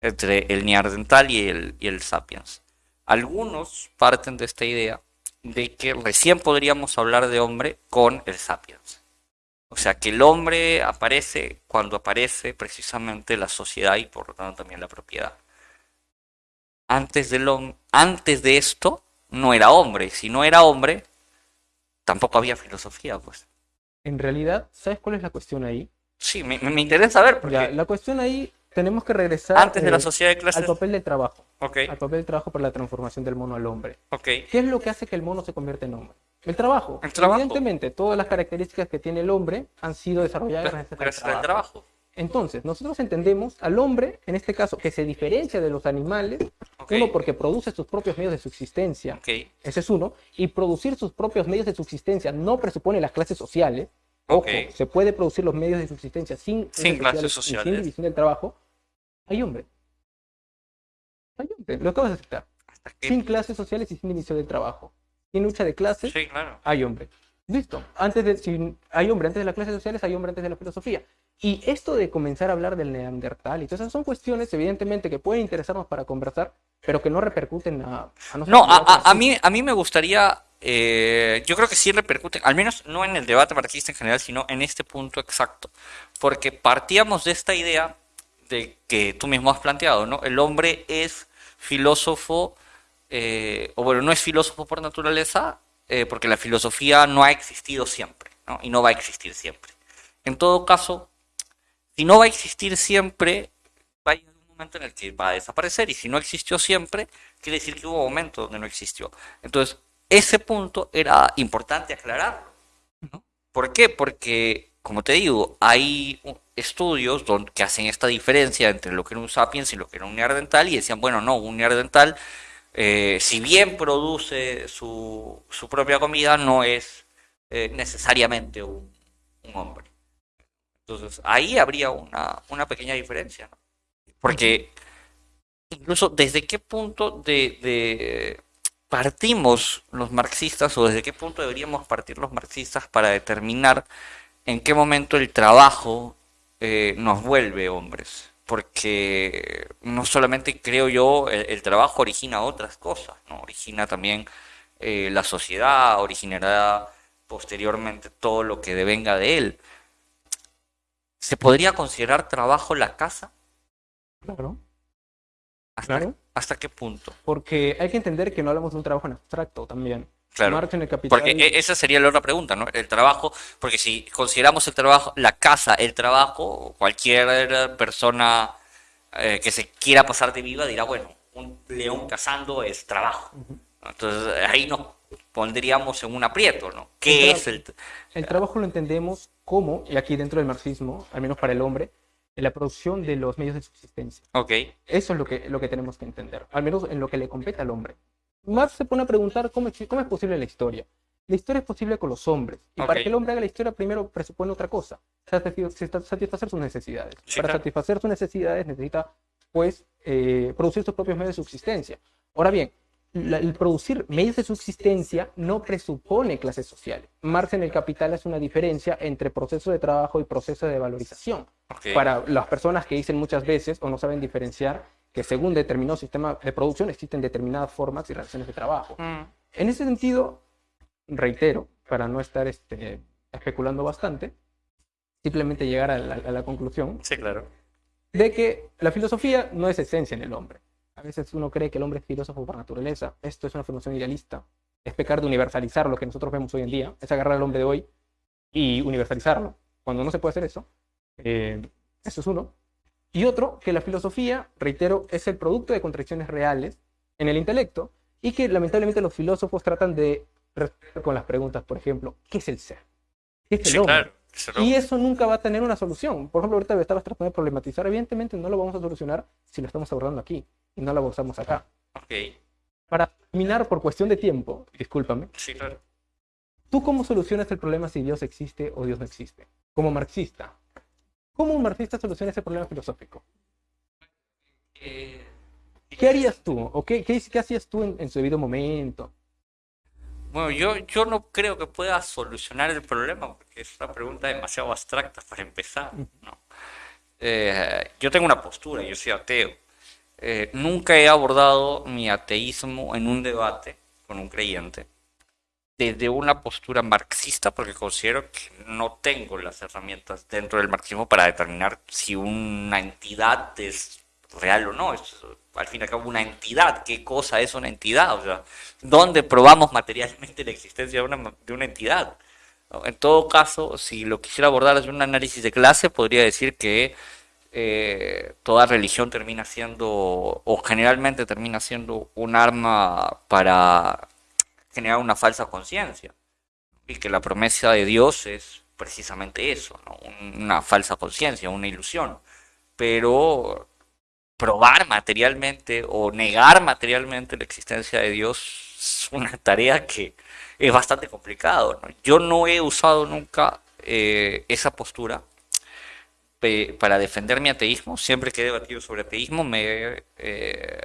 entre el neandertal y el, y el sapiens. Algunos parten de esta idea de que recién podríamos hablar de hombre con el sapiens. O sea, que el hombre aparece cuando aparece precisamente la sociedad y por lo tanto también la propiedad. Antes, del, antes de esto no era hombre. Si no era hombre, tampoco había filosofía, pues. En realidad, ¿sabes cuál es la cuestión ahí? Sí, me, me interesa saber. Porque... la cuestión ahí tenemos que regresar antes de la eh, sociedad de clases al papel de trabajo. Okay. Al papel de trabajo para la transformación del mono al hombre. Okay. ¿Qué es lo que hace que el mono se convierta en hombre? El trabajo. El trabajo. Evidentemente, todas las características que tiene el hombre han sido desarrolladas gracias, al trabajo. Entonces, nosotros entendemos al hombre, en este caso, que se diferencia de los animales, uno porque produce sus propios medios de subsistencia, ese es uno, y producir sus propios medios de subsistencia no presupone las clases sociales, ojo, se puede producir los medios de subsistencia sin, clases sociales, sin división del trabajo, hay hombre. Hay hombre, lo acabas de aceptar. Sin clases sociales y sin división del trabajo. Sin lucha de clases, hay hombre. Listo. Antes de, si hay hombre antes de las clases sociales, hay hombre antes de la filosofía. Y esto de comenzar a hablar del neandertal y todas esas son cuestiones, evidentemente, que pueden interesarnos para conversar, pero que no repercuten a... no, a, a, mí, a mí me gustaría, eh, yo creo que sí repercuten, al menos no en el debate marxista en general, sino en este punto exacto, porque partíamos de esta idea que tú mismo has planteado, ¿no? El hombre es filósofo, eh, o bueno, no es filósofo por naturaleza, eh, porque la filosofía no ha existido siempre, ¿no? Y no va a existir siempre. En todo caso, si no va a existir siempre, va a llegar un momento en el que va a desaparecer. Y si no existió siempre, quiere decir que hubo un momento donde no existió. Entonces, ese punto era importante aclararlo. ¿Por qué? Porque, como te digo, hay estudios donde, que hacen esta diferencia entre lo que era un sapiens y lo que era un neandertal y decían, bueno, no, un neandertal, eh, si bien produce su, su, propia comida, no es eh, necesariamente un hombre. Entonces, ahí habría una, una pequeña diferencia. Porque incluso desde qué punto de, partimos los marxistas o desde qué punto deberíamos partir los marxistas para determinar en qué momento el trabajo eh, nos vuelve hombres. Porque no solamente creo yo, el, trabajo origina otras cosas, ¿no? Origina también eh, la sociedad, originará posteriormente todo lo que devenga de él. ¿Se podría considerar trabajo la casa? Claro. ¿Hasta, claro. ¿Hasta qué punto? Porque hay que entender que no hablamos de un trabajo en abstracto también. Claro. Porque e, esa sería la otra pregunta, ¿no? El trabajo, porque si consideramos el trabajo, la casa, el trabajo, cualquier persona eh, que se quiera pasar de viva dirá, bueno, un león cazando es trabajo. Entonces ahí nos pondríamos en un aprieto, ¿no? ¿Qué es el... El trabajo lo entendemos como, y aquí dentro del marxismo, al menos para el hombre, en la producción de los medios de subsistencia. Ok. Eso es lo que, lo que tenemos que entender, al menos en lo que le compete al hombre. Marx se pone a preguntar cómo, cómo es posible la historia. La historia es posible con los hombres. Y para que el hombre haga la historia, primero presupone otra cosa, satisfacer sus necesidades. para satisfacer sus necesidades necesita, pues, eh, producir sus propios medios de subsistencia. Ahora bien, el producir medios de subsistencia no presupone clases sociales. Marx en el Capital hace una diferencia entre proceso de trabajo y proceso de valorización. Para las personas que dicen muchas veces o no saben diferenciar que según determinado sistema de producción existen determinadas formas y relaciones de trabajo. Mm. En ese sentido, reitero, para no estar este, especulando bastante, simplemente llegar a la, a la conclusión sí, claro. de que la filosofía no es esencia en el hombre a veces uno cree que el hombre es filósofo por naturaleza. Esto es una formación idealista. Es pecar de universalizar lo que nosotros vemos hoy en día. Es agarrar al hombre de hoy y universalizarlo. Cuando no se puede hacer eso, eh, eso es uno. Y otro, que la filosofía, reitero, es el producto de contradicciones reales en el intelecto y que lamentablemente los filósofos tratan de responder con las preguntas, por ejemplo, ¿qué es el ser? ¿Qué es el hombre? Y eso nunca va a tener una solución. Por ejemplo, ahorita estabas tratando de problematizar. Evidentemente no lo vamos a solucionar si lo estamos abordando aquí y no lo usamos acá. Ok. Para terminar, por cuestión de tiempo, discúlpame. Sí, claro. ¿Tú cómo solucionas el problema si Dios existe o Dios no existe? Como marxista. ¿Cómo un marxista soluciona ese problema filosófico? Eh, ¿Qué harías tú? ¿O qué, qué, hacías tú en, en su debido momento? Bueno, yo, yo no creo que pueda solucionar el problema porque es una pregunta demasiado abstracta para empezar. ¿no? Eh, yo tengo una postura, yo soy ateo. Eh, nunca he abordado mi ateísmo en un debate con un creyente. Desde una postura marxista, porque considero que no tengo las herramientas dentro del marxismo para determinar si una entidad es real o no. Al fin y al cabo una entidad. ¿Qué cosa es una entidad? O sea, ¿dónde probamos materialmente la existencia de una, de una entidad? En todo caso, si lo quisiera abordar desde un análisis de clase, podría decir que eh, toda religión termina siendo, o generalmente termina siendo, un arma para generar una falsa conciencia. Y que la promesa de Dios es precisamente eso, una falsa conciencia, una ilusión. Pero probar materialmente o negar materialmente la existencia de Dios es una tarea que es bastante complicado. Yo no he usado nunca eh, esa postura para defender mi ateísmo. Siempre que he debatido sobre ateísmo me he eh,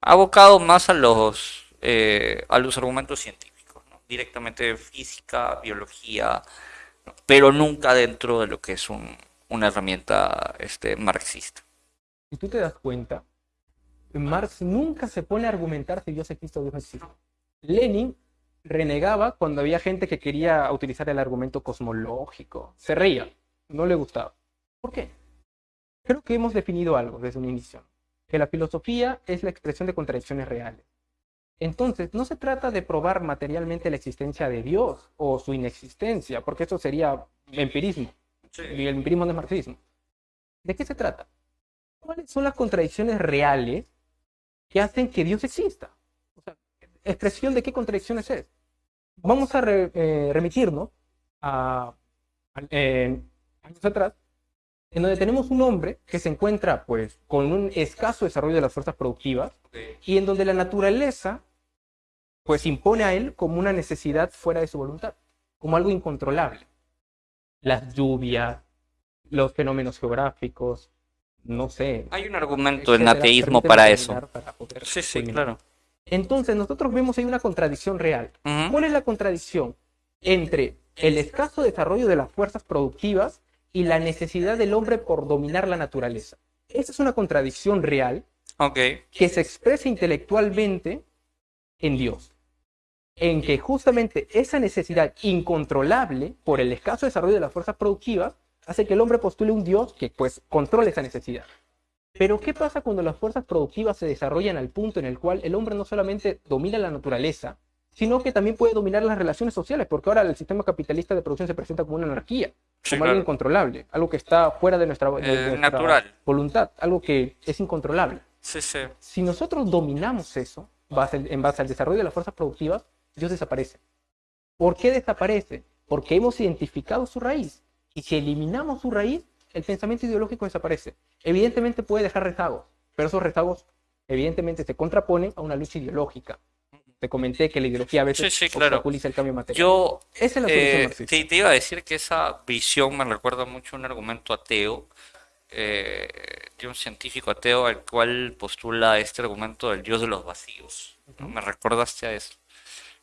abocado más a los, eh, a los argumentos científicos, directamente física, biología, pero nunca dentro de lo que es una herramienta este, marxista. Si tú te das cuenta, Marx nunca se pone a argumentar si Dios existe o Dios no existe. Lenin renegaba cuando había gente que quería utilizar el argumento cosmológico. Se reía, no le gustaba. ¿Por qué? Creo que hemos definido algo desde un inicio, que la filosofía es la expresión de contradicciones reales. Entonces, no se trata de probar materialmente la existencia de Dios o su inexistencia, porque eso sería empirismo. Y el empirismo no es marxismo. ¿De qué se trata? ¿Cuáles son las contradicciones reales que hacen que Dios exista? O sea, expresión de qué contradicciones es. Vamos a eh, remitirnos a, años atrás, en donde tenemos un hombre que se encuentra pues con un escaso desarrollo de las fuerzas productivas y en donde la naturaleza pues impone a él como una necesidad fuera de su voluntad, como algo incontrolable. Las lluvias, los fenómenos geográficos, no sé. Hay un argumento en ateísmo para eso. sí, sí, claro. Entonces nosotros vemos ahí una contradicción real. ¿Cuál es la contradicción entre el escaso desarrollo de las fuerzas productivas y la necesidad del hombre por dominar la naturaleza? Esa es una contradicción real que se expresa intelectualmente en Dios. En que justamente esa necesidad incontrolable por el escaso desarrollo de las fuerzas productivas hace que el hombre postule un Dios que pues controle esa necesidad. Pero ¿qué pasa cuando las fuerzas productivas se desarrollan al punto en el cual el hombre no solamente domina la naturaleza, sino que también puede dominar las relaciones sociales? Porque ahora el sistema capitalista de producción se presenta como una anarquía, como algo incontrolable, algo que está fuera de nuestra, eh, voluntad, algo que es incontrolable. Sí, sí. Si nosotros dominamos eso en base al desarrollo de las fuerzas productivas, Dios desaparece. ¿Por qué desaparece? Porque hemos identificado su raíz. Y si eliminamos su raíz, el pensamiento ideológico desaparece. Evidentemente puede dejar rezagos, pero esos rezagos evidentemente se contraponen a una lucha ideológica. Te comenté que la ideología a veces sí, el cambio material. Yo esa es la eh, te, iba a decir que esa visión me recuerda mucho a un argumento ateo eh, de un científico ateo al cual postula este argumento del dios de los vacíos. Me recordaste a eso.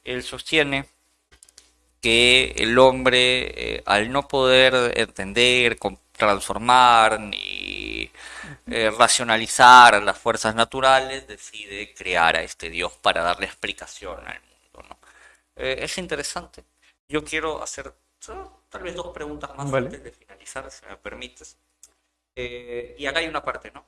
Él sostiene que el hombre, eh, al no poder entender, transformar ni eh, racionalizar las fuerzas naturales, decide crear a este Dios para darle explicación al mundo. Eh, es interesante. Yo quiero hacer tal vez dos preguntas más antes de finalizar, si me permites. y acá hay una parte, ¿no?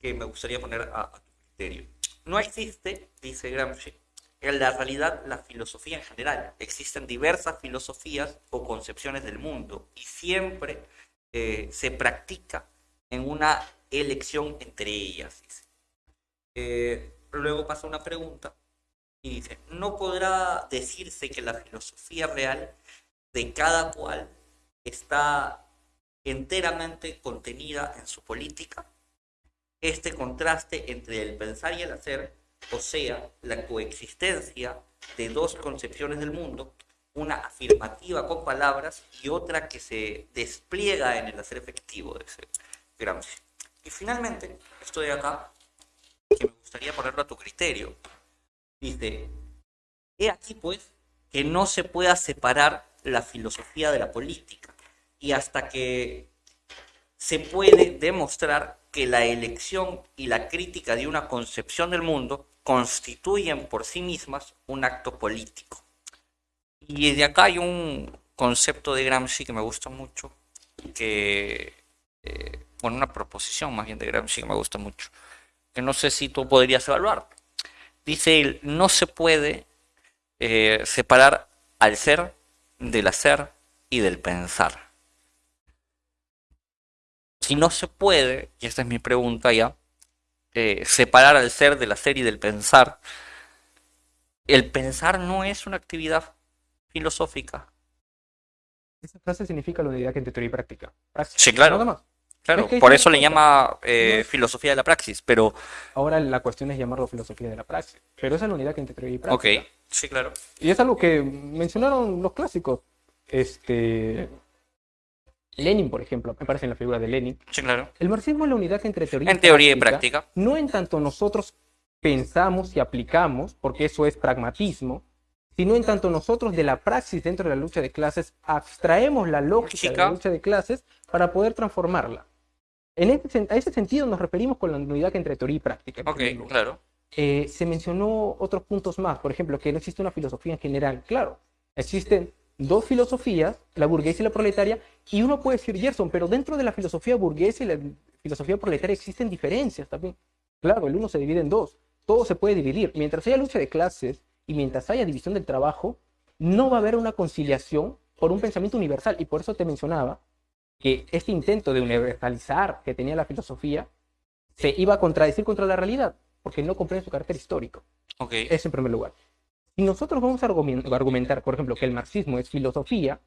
Que me gustaría poner a, a tu criterio. No existe, dice Gramsci, en la realidad la filosofía en general. Existen diversas filosofías o concepciones del mundo y siempre eh, se practica en una elección entre ellas. Eh, luego pasa una pregunta y dice, ¿no podrá decirse que la filosofía real de cada cual está enteramente contenida en su política? Este contraste entre el pensar y el hacer o sea, la coexistencia de dos concepciones del mundo, una afirmativa con palabras y otra que se despliega en el hacer efectivo de ese Gramsci. Y finalmente, estoy acá, que me gustaría ponerlo a tu criterio. Dice, he aquí pues que no se pueda separar la filosofía de la política y hasta que se puede demostrar que la elección y la crítica de una concepción del mundo constituyen por sí mismas un acto político. Y de acá hay un concepto de Gramsci que me gusta mucho, que, eh, bueno, una proposición más bien de Gramsci que me gusta mucho, que no sé si tú podrías evaluar. Dice él, no se puede eh, separar al ser del hacer y del pensar. Si no se puede, y esta es mi pregunta ya, eh, separar al ser del hacer y del pensar, el pensar no es una actividad filosófica. Esa frase significa la unidad entre teoría y práctica. Praxis, Sí, claro. nada más. Claro, Es que por eso le llama eh, no filosofía de la praxis, pero Ahora la cuestión es llamarlo filosofía de la praxis. Pero esa es la unidad entre teoría y práctica. ok, sí, claro. Y es algo que mencionaron los clásicos. Este. Lenin, por ejemplo, me parece en la figura de Lenin. Sí, claro. El marxismo es la unidad entre teoría En teoría y práctica. No en tanto nosotros pensamos y aplicamos, porque eso es pragmatismo, sino en tanto nosotros de la praxis dentro de la lucha de clases abstraemos la lógica de la lucha de clases para poder transformarla. En ese, sen- a ese sentido nos referimos con la unidad entre teoría y práctica. Ok, claro. Eh, se mencionó otros puntos más, por ejemplo, que no existe una filosofía en general. Claro, existen dos filosofías, la burguesa y la proletaria, y uno puede decir Gerson, pero dentro de la filosofía burguesa y la filosofía proletaria existen diferencias también. Claro, el uno se divide en dos, todo se puede dividir. Mientras haya lucha de clases y mientras haya división del trabajo, no va a haber una conciliación por un pensamiento universal, y por eso te mencionaba que este intento de universalizar que tenía la filosofía se iba a contradecir contra la realidad, porque no comprende su carácter histórico. Ok, Eso en primer lugar. Si nosotros vamos a argumen- argumentar, por ejemplo, que el marxismo es filosofía,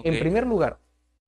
en ok. primer lugar,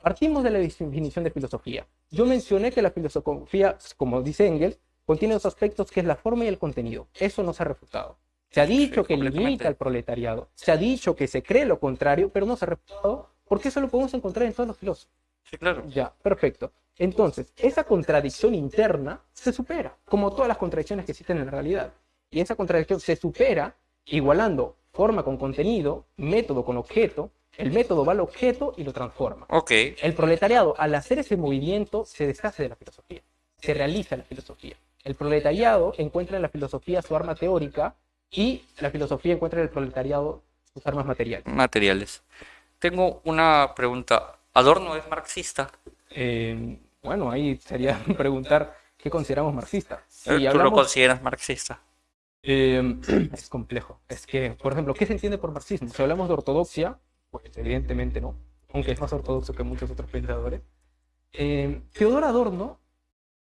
partimos de la definición de filosofía. Yo mencioné que la filosofía, como dice Engels, contiene dos aspectos que es la forma y el contenido. Eso no se ha refutado. Se ha dicho que limita al proletariado, se ha dicho que se cree lo contrario, pero no se ha refutado porque eso lo podemos encontrar en todos los filósofos. Sí, claro. Ya, perfecto. Entonces, esa contradicción interna se supera, como todas las contradicciones que existen en la realidad. Y esa contradicción se supera igualando forma con contenido, método con objeto. El método va al objeto y lo transforma. Ok, El proletariado, al hacer ese movimiento, se deshace de la filosofía, se realiza la filosofía. El proletariado encuentra en la filosofía su arma teórica y la filosofía encuentra en el proletariado sus armas materiales. materiales. Tengo una pregunta. ¿Adorno es marxista? Eh, bueno, ahí sería [LAUGHS] preguntar qué consideramos marxista. Si Eh, ¿Tú lo consideras marxista? Eh, [CLEARS THROAT] es complejo. Es que, por ejemplo, ¿qué se entiende por marxismo? Si hablamos de ortodoxia, pues evidentemente no, aunque es más ortodoxo que muchos otros pensadores. Eh, Teodor Adorno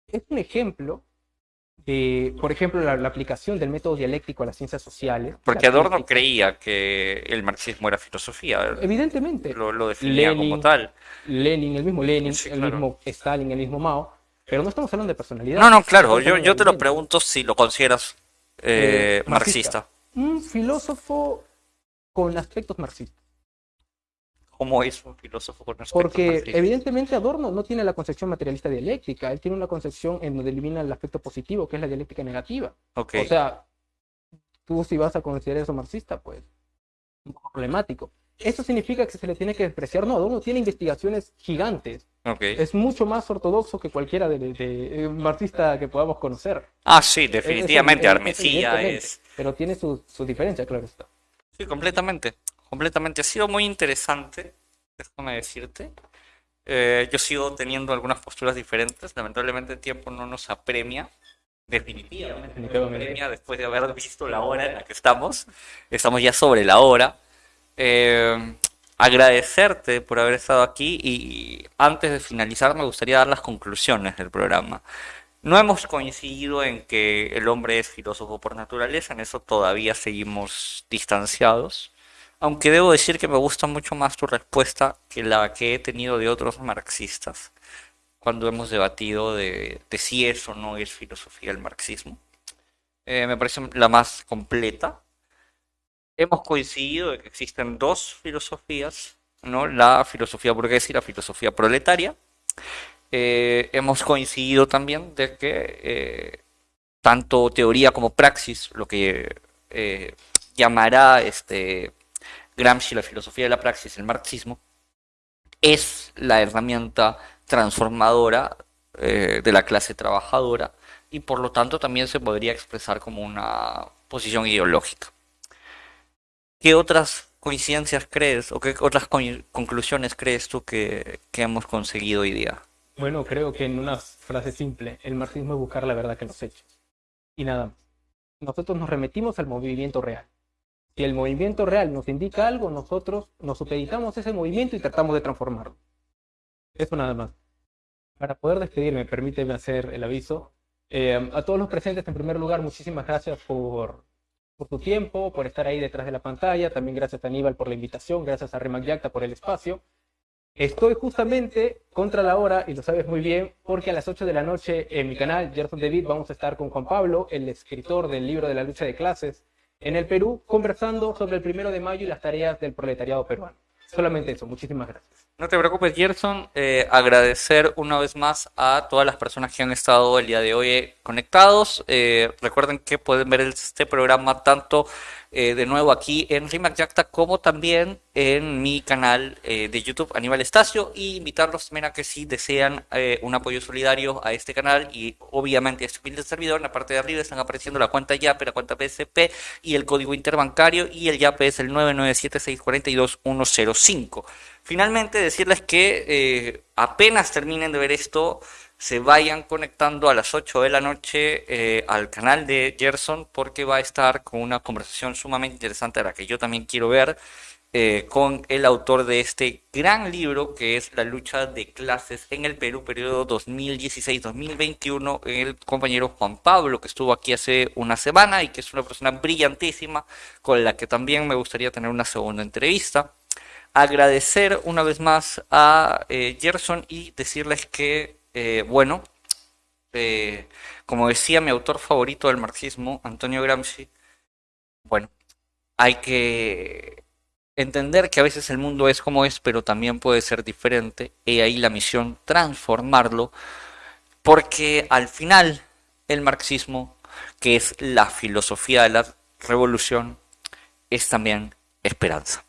es un ejemplo de, por ejemplo, la, la aplicación del método dialéctico a las ciencias sociales. Porque Adorno creía que el marxismo era filosofía. Evidentemente, Lo, lo definía como Lenin, tal. Lenin, el mismo Lenin, Sí, el claro. mismo Stalin, el mismo Mao, pero no estamos hablando de personalidad. No, no, claro. Yo, yo te lo pregunto si lo consideras eh, Eh, marxista. Un filósofo con aspectos marxistas. ¿Cómo es un filósofo con aspectos Porque marxistas? evidentemente Adorno no tiene la concepción materialista dialéctica, él tiene una concepción en donde elimina el aspecto positivo, que es la dialéctica negativa. Ok, O sea, tú si vas a considerar eso marxista, pues un poco problemático. ¿Eso significa que se le tiene que despreciar? No, Adorno tiene investigaciones gigantes. Es mucho más ortodoxo que cualquiera de, de- de- eh, marxista que podamos conocer. Ah, sí, definitivamente. es- es- Armesía es... Pero tiene su, su diferencia, claro está. Sí, completamente. Completamente. Ha sido muy interesante, déjame decirte. Eh, yo sigo teniendo algunas posturas diferentes. Lamentablemente el tiempo no nos apremia. Definitivamente no nos Definitivamente. apremia después de haber visto la hora en la que estamos. Estamos ya sobre la hora. Eh, agradecerte por haber estado aquí y antes de finalizar me gustaría dar las conclusiones del programa. No hemos coincidido en que el hombre es filósofo por naturaleza, en eso todavía seguimos distanciados. Aunque debo decir que me gusta mucho más tu respuesta que la que he tenido de otros marxistas cuando hemos debatido de, si es o no es filosofía el marxismo. Eh, me parece la más completa. Hemos coincidido de que existen dos filosofías, ¿no? La filosofía burguesa y la filosofía proletaria. Eh, hemos coincidido también de que eh, tanto teoría como praxis, lo que eh, llamará este Gramsci la filosofía de la praxis, el marxismo, es la herramienta transformadora de la clase trabajadora y por lo tanto también se podría expresar como una posición ideológica. ¿Qué otras coincidencias crees o qué otras conclusiones crees tú que, que hemos conseguido hoy día? Bueno, creo que en una frase simple, el marxismo es buscar la verdad que los hechos. Y nada más. Nosotros nos remitimos al movimiento real. Si el movimiento real nos indica algo, nosotros nos supeditamos ese movimiento y tratamos de transformarlo. Eso nada más. Para poder despedirme, permíteme hacer el aviso. Eh, a todos los presentes, en primer lugar, muchísimas gracias por, por tu tiempo, por estar ahí detrás de la pantalla. También gracias a Aníbal por la invitación, gracias a Remac Yacta por el espacio. Estoy justamente contra la hora, y lo sabes muy bien, porque a las 8 de la noche en mi canal, Gerson David, vamos a estar con Juan Pablo, el escritor del libro de la lucha de clases en el Perú, conversando sobre el primero de mayo y las tareas del proletariado peruano. Solamente eso, muchísimas gracias. No te preocupes, Gerson. Eh, agradecer una vez más a todas las personas que han estado el día de hoy conectados. Eh, recuerden que pueden ver este programa tanto eh, de nuevo aquí en Rimac Yacta, como también en mi canal eh, de YouTube Aníbal Estacio y invitarlos también a que si desean eh, un apoyo solidario a este canal y obviamente a este humilde servidor, en la parte de arriba están apareciendo la cuenta YAPE, la cuenta PSP y el código interbancario y el YAPE es el 997642105. Finalmente decirles que apenas terminen de ver esto, se vayan conectando a las 8 de la noche eh, al canal de Gerson porque va a estar con una conversación sumamente interesante a la que yo también quiero ver eh, con el autor de este gran libro que es La lucha de clases en el Perú, periodo 2016-2021, el compañero Juan Pablo que estuvo aquí hace una semana y que es una persona brillantísima con la que también me gustaría tener una segunda entrevista agradecer una vez más a eh, Gerson y decirles que eh, bueno, eh, como decía mi autor favorito del marxismo, Antonio Gramsci, bueno, hay que entender que a veces el mundo es como es, pero también puede ser diferente, y ahí la misión, transformarlo, porque al final el marxismo, que es la filosofía de la revolución, es también esperanza.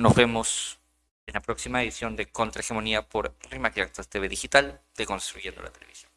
Nos vemos en la próxima edición de Contrahegemonía por Rimac TV Digital de Construyendo la Televisión.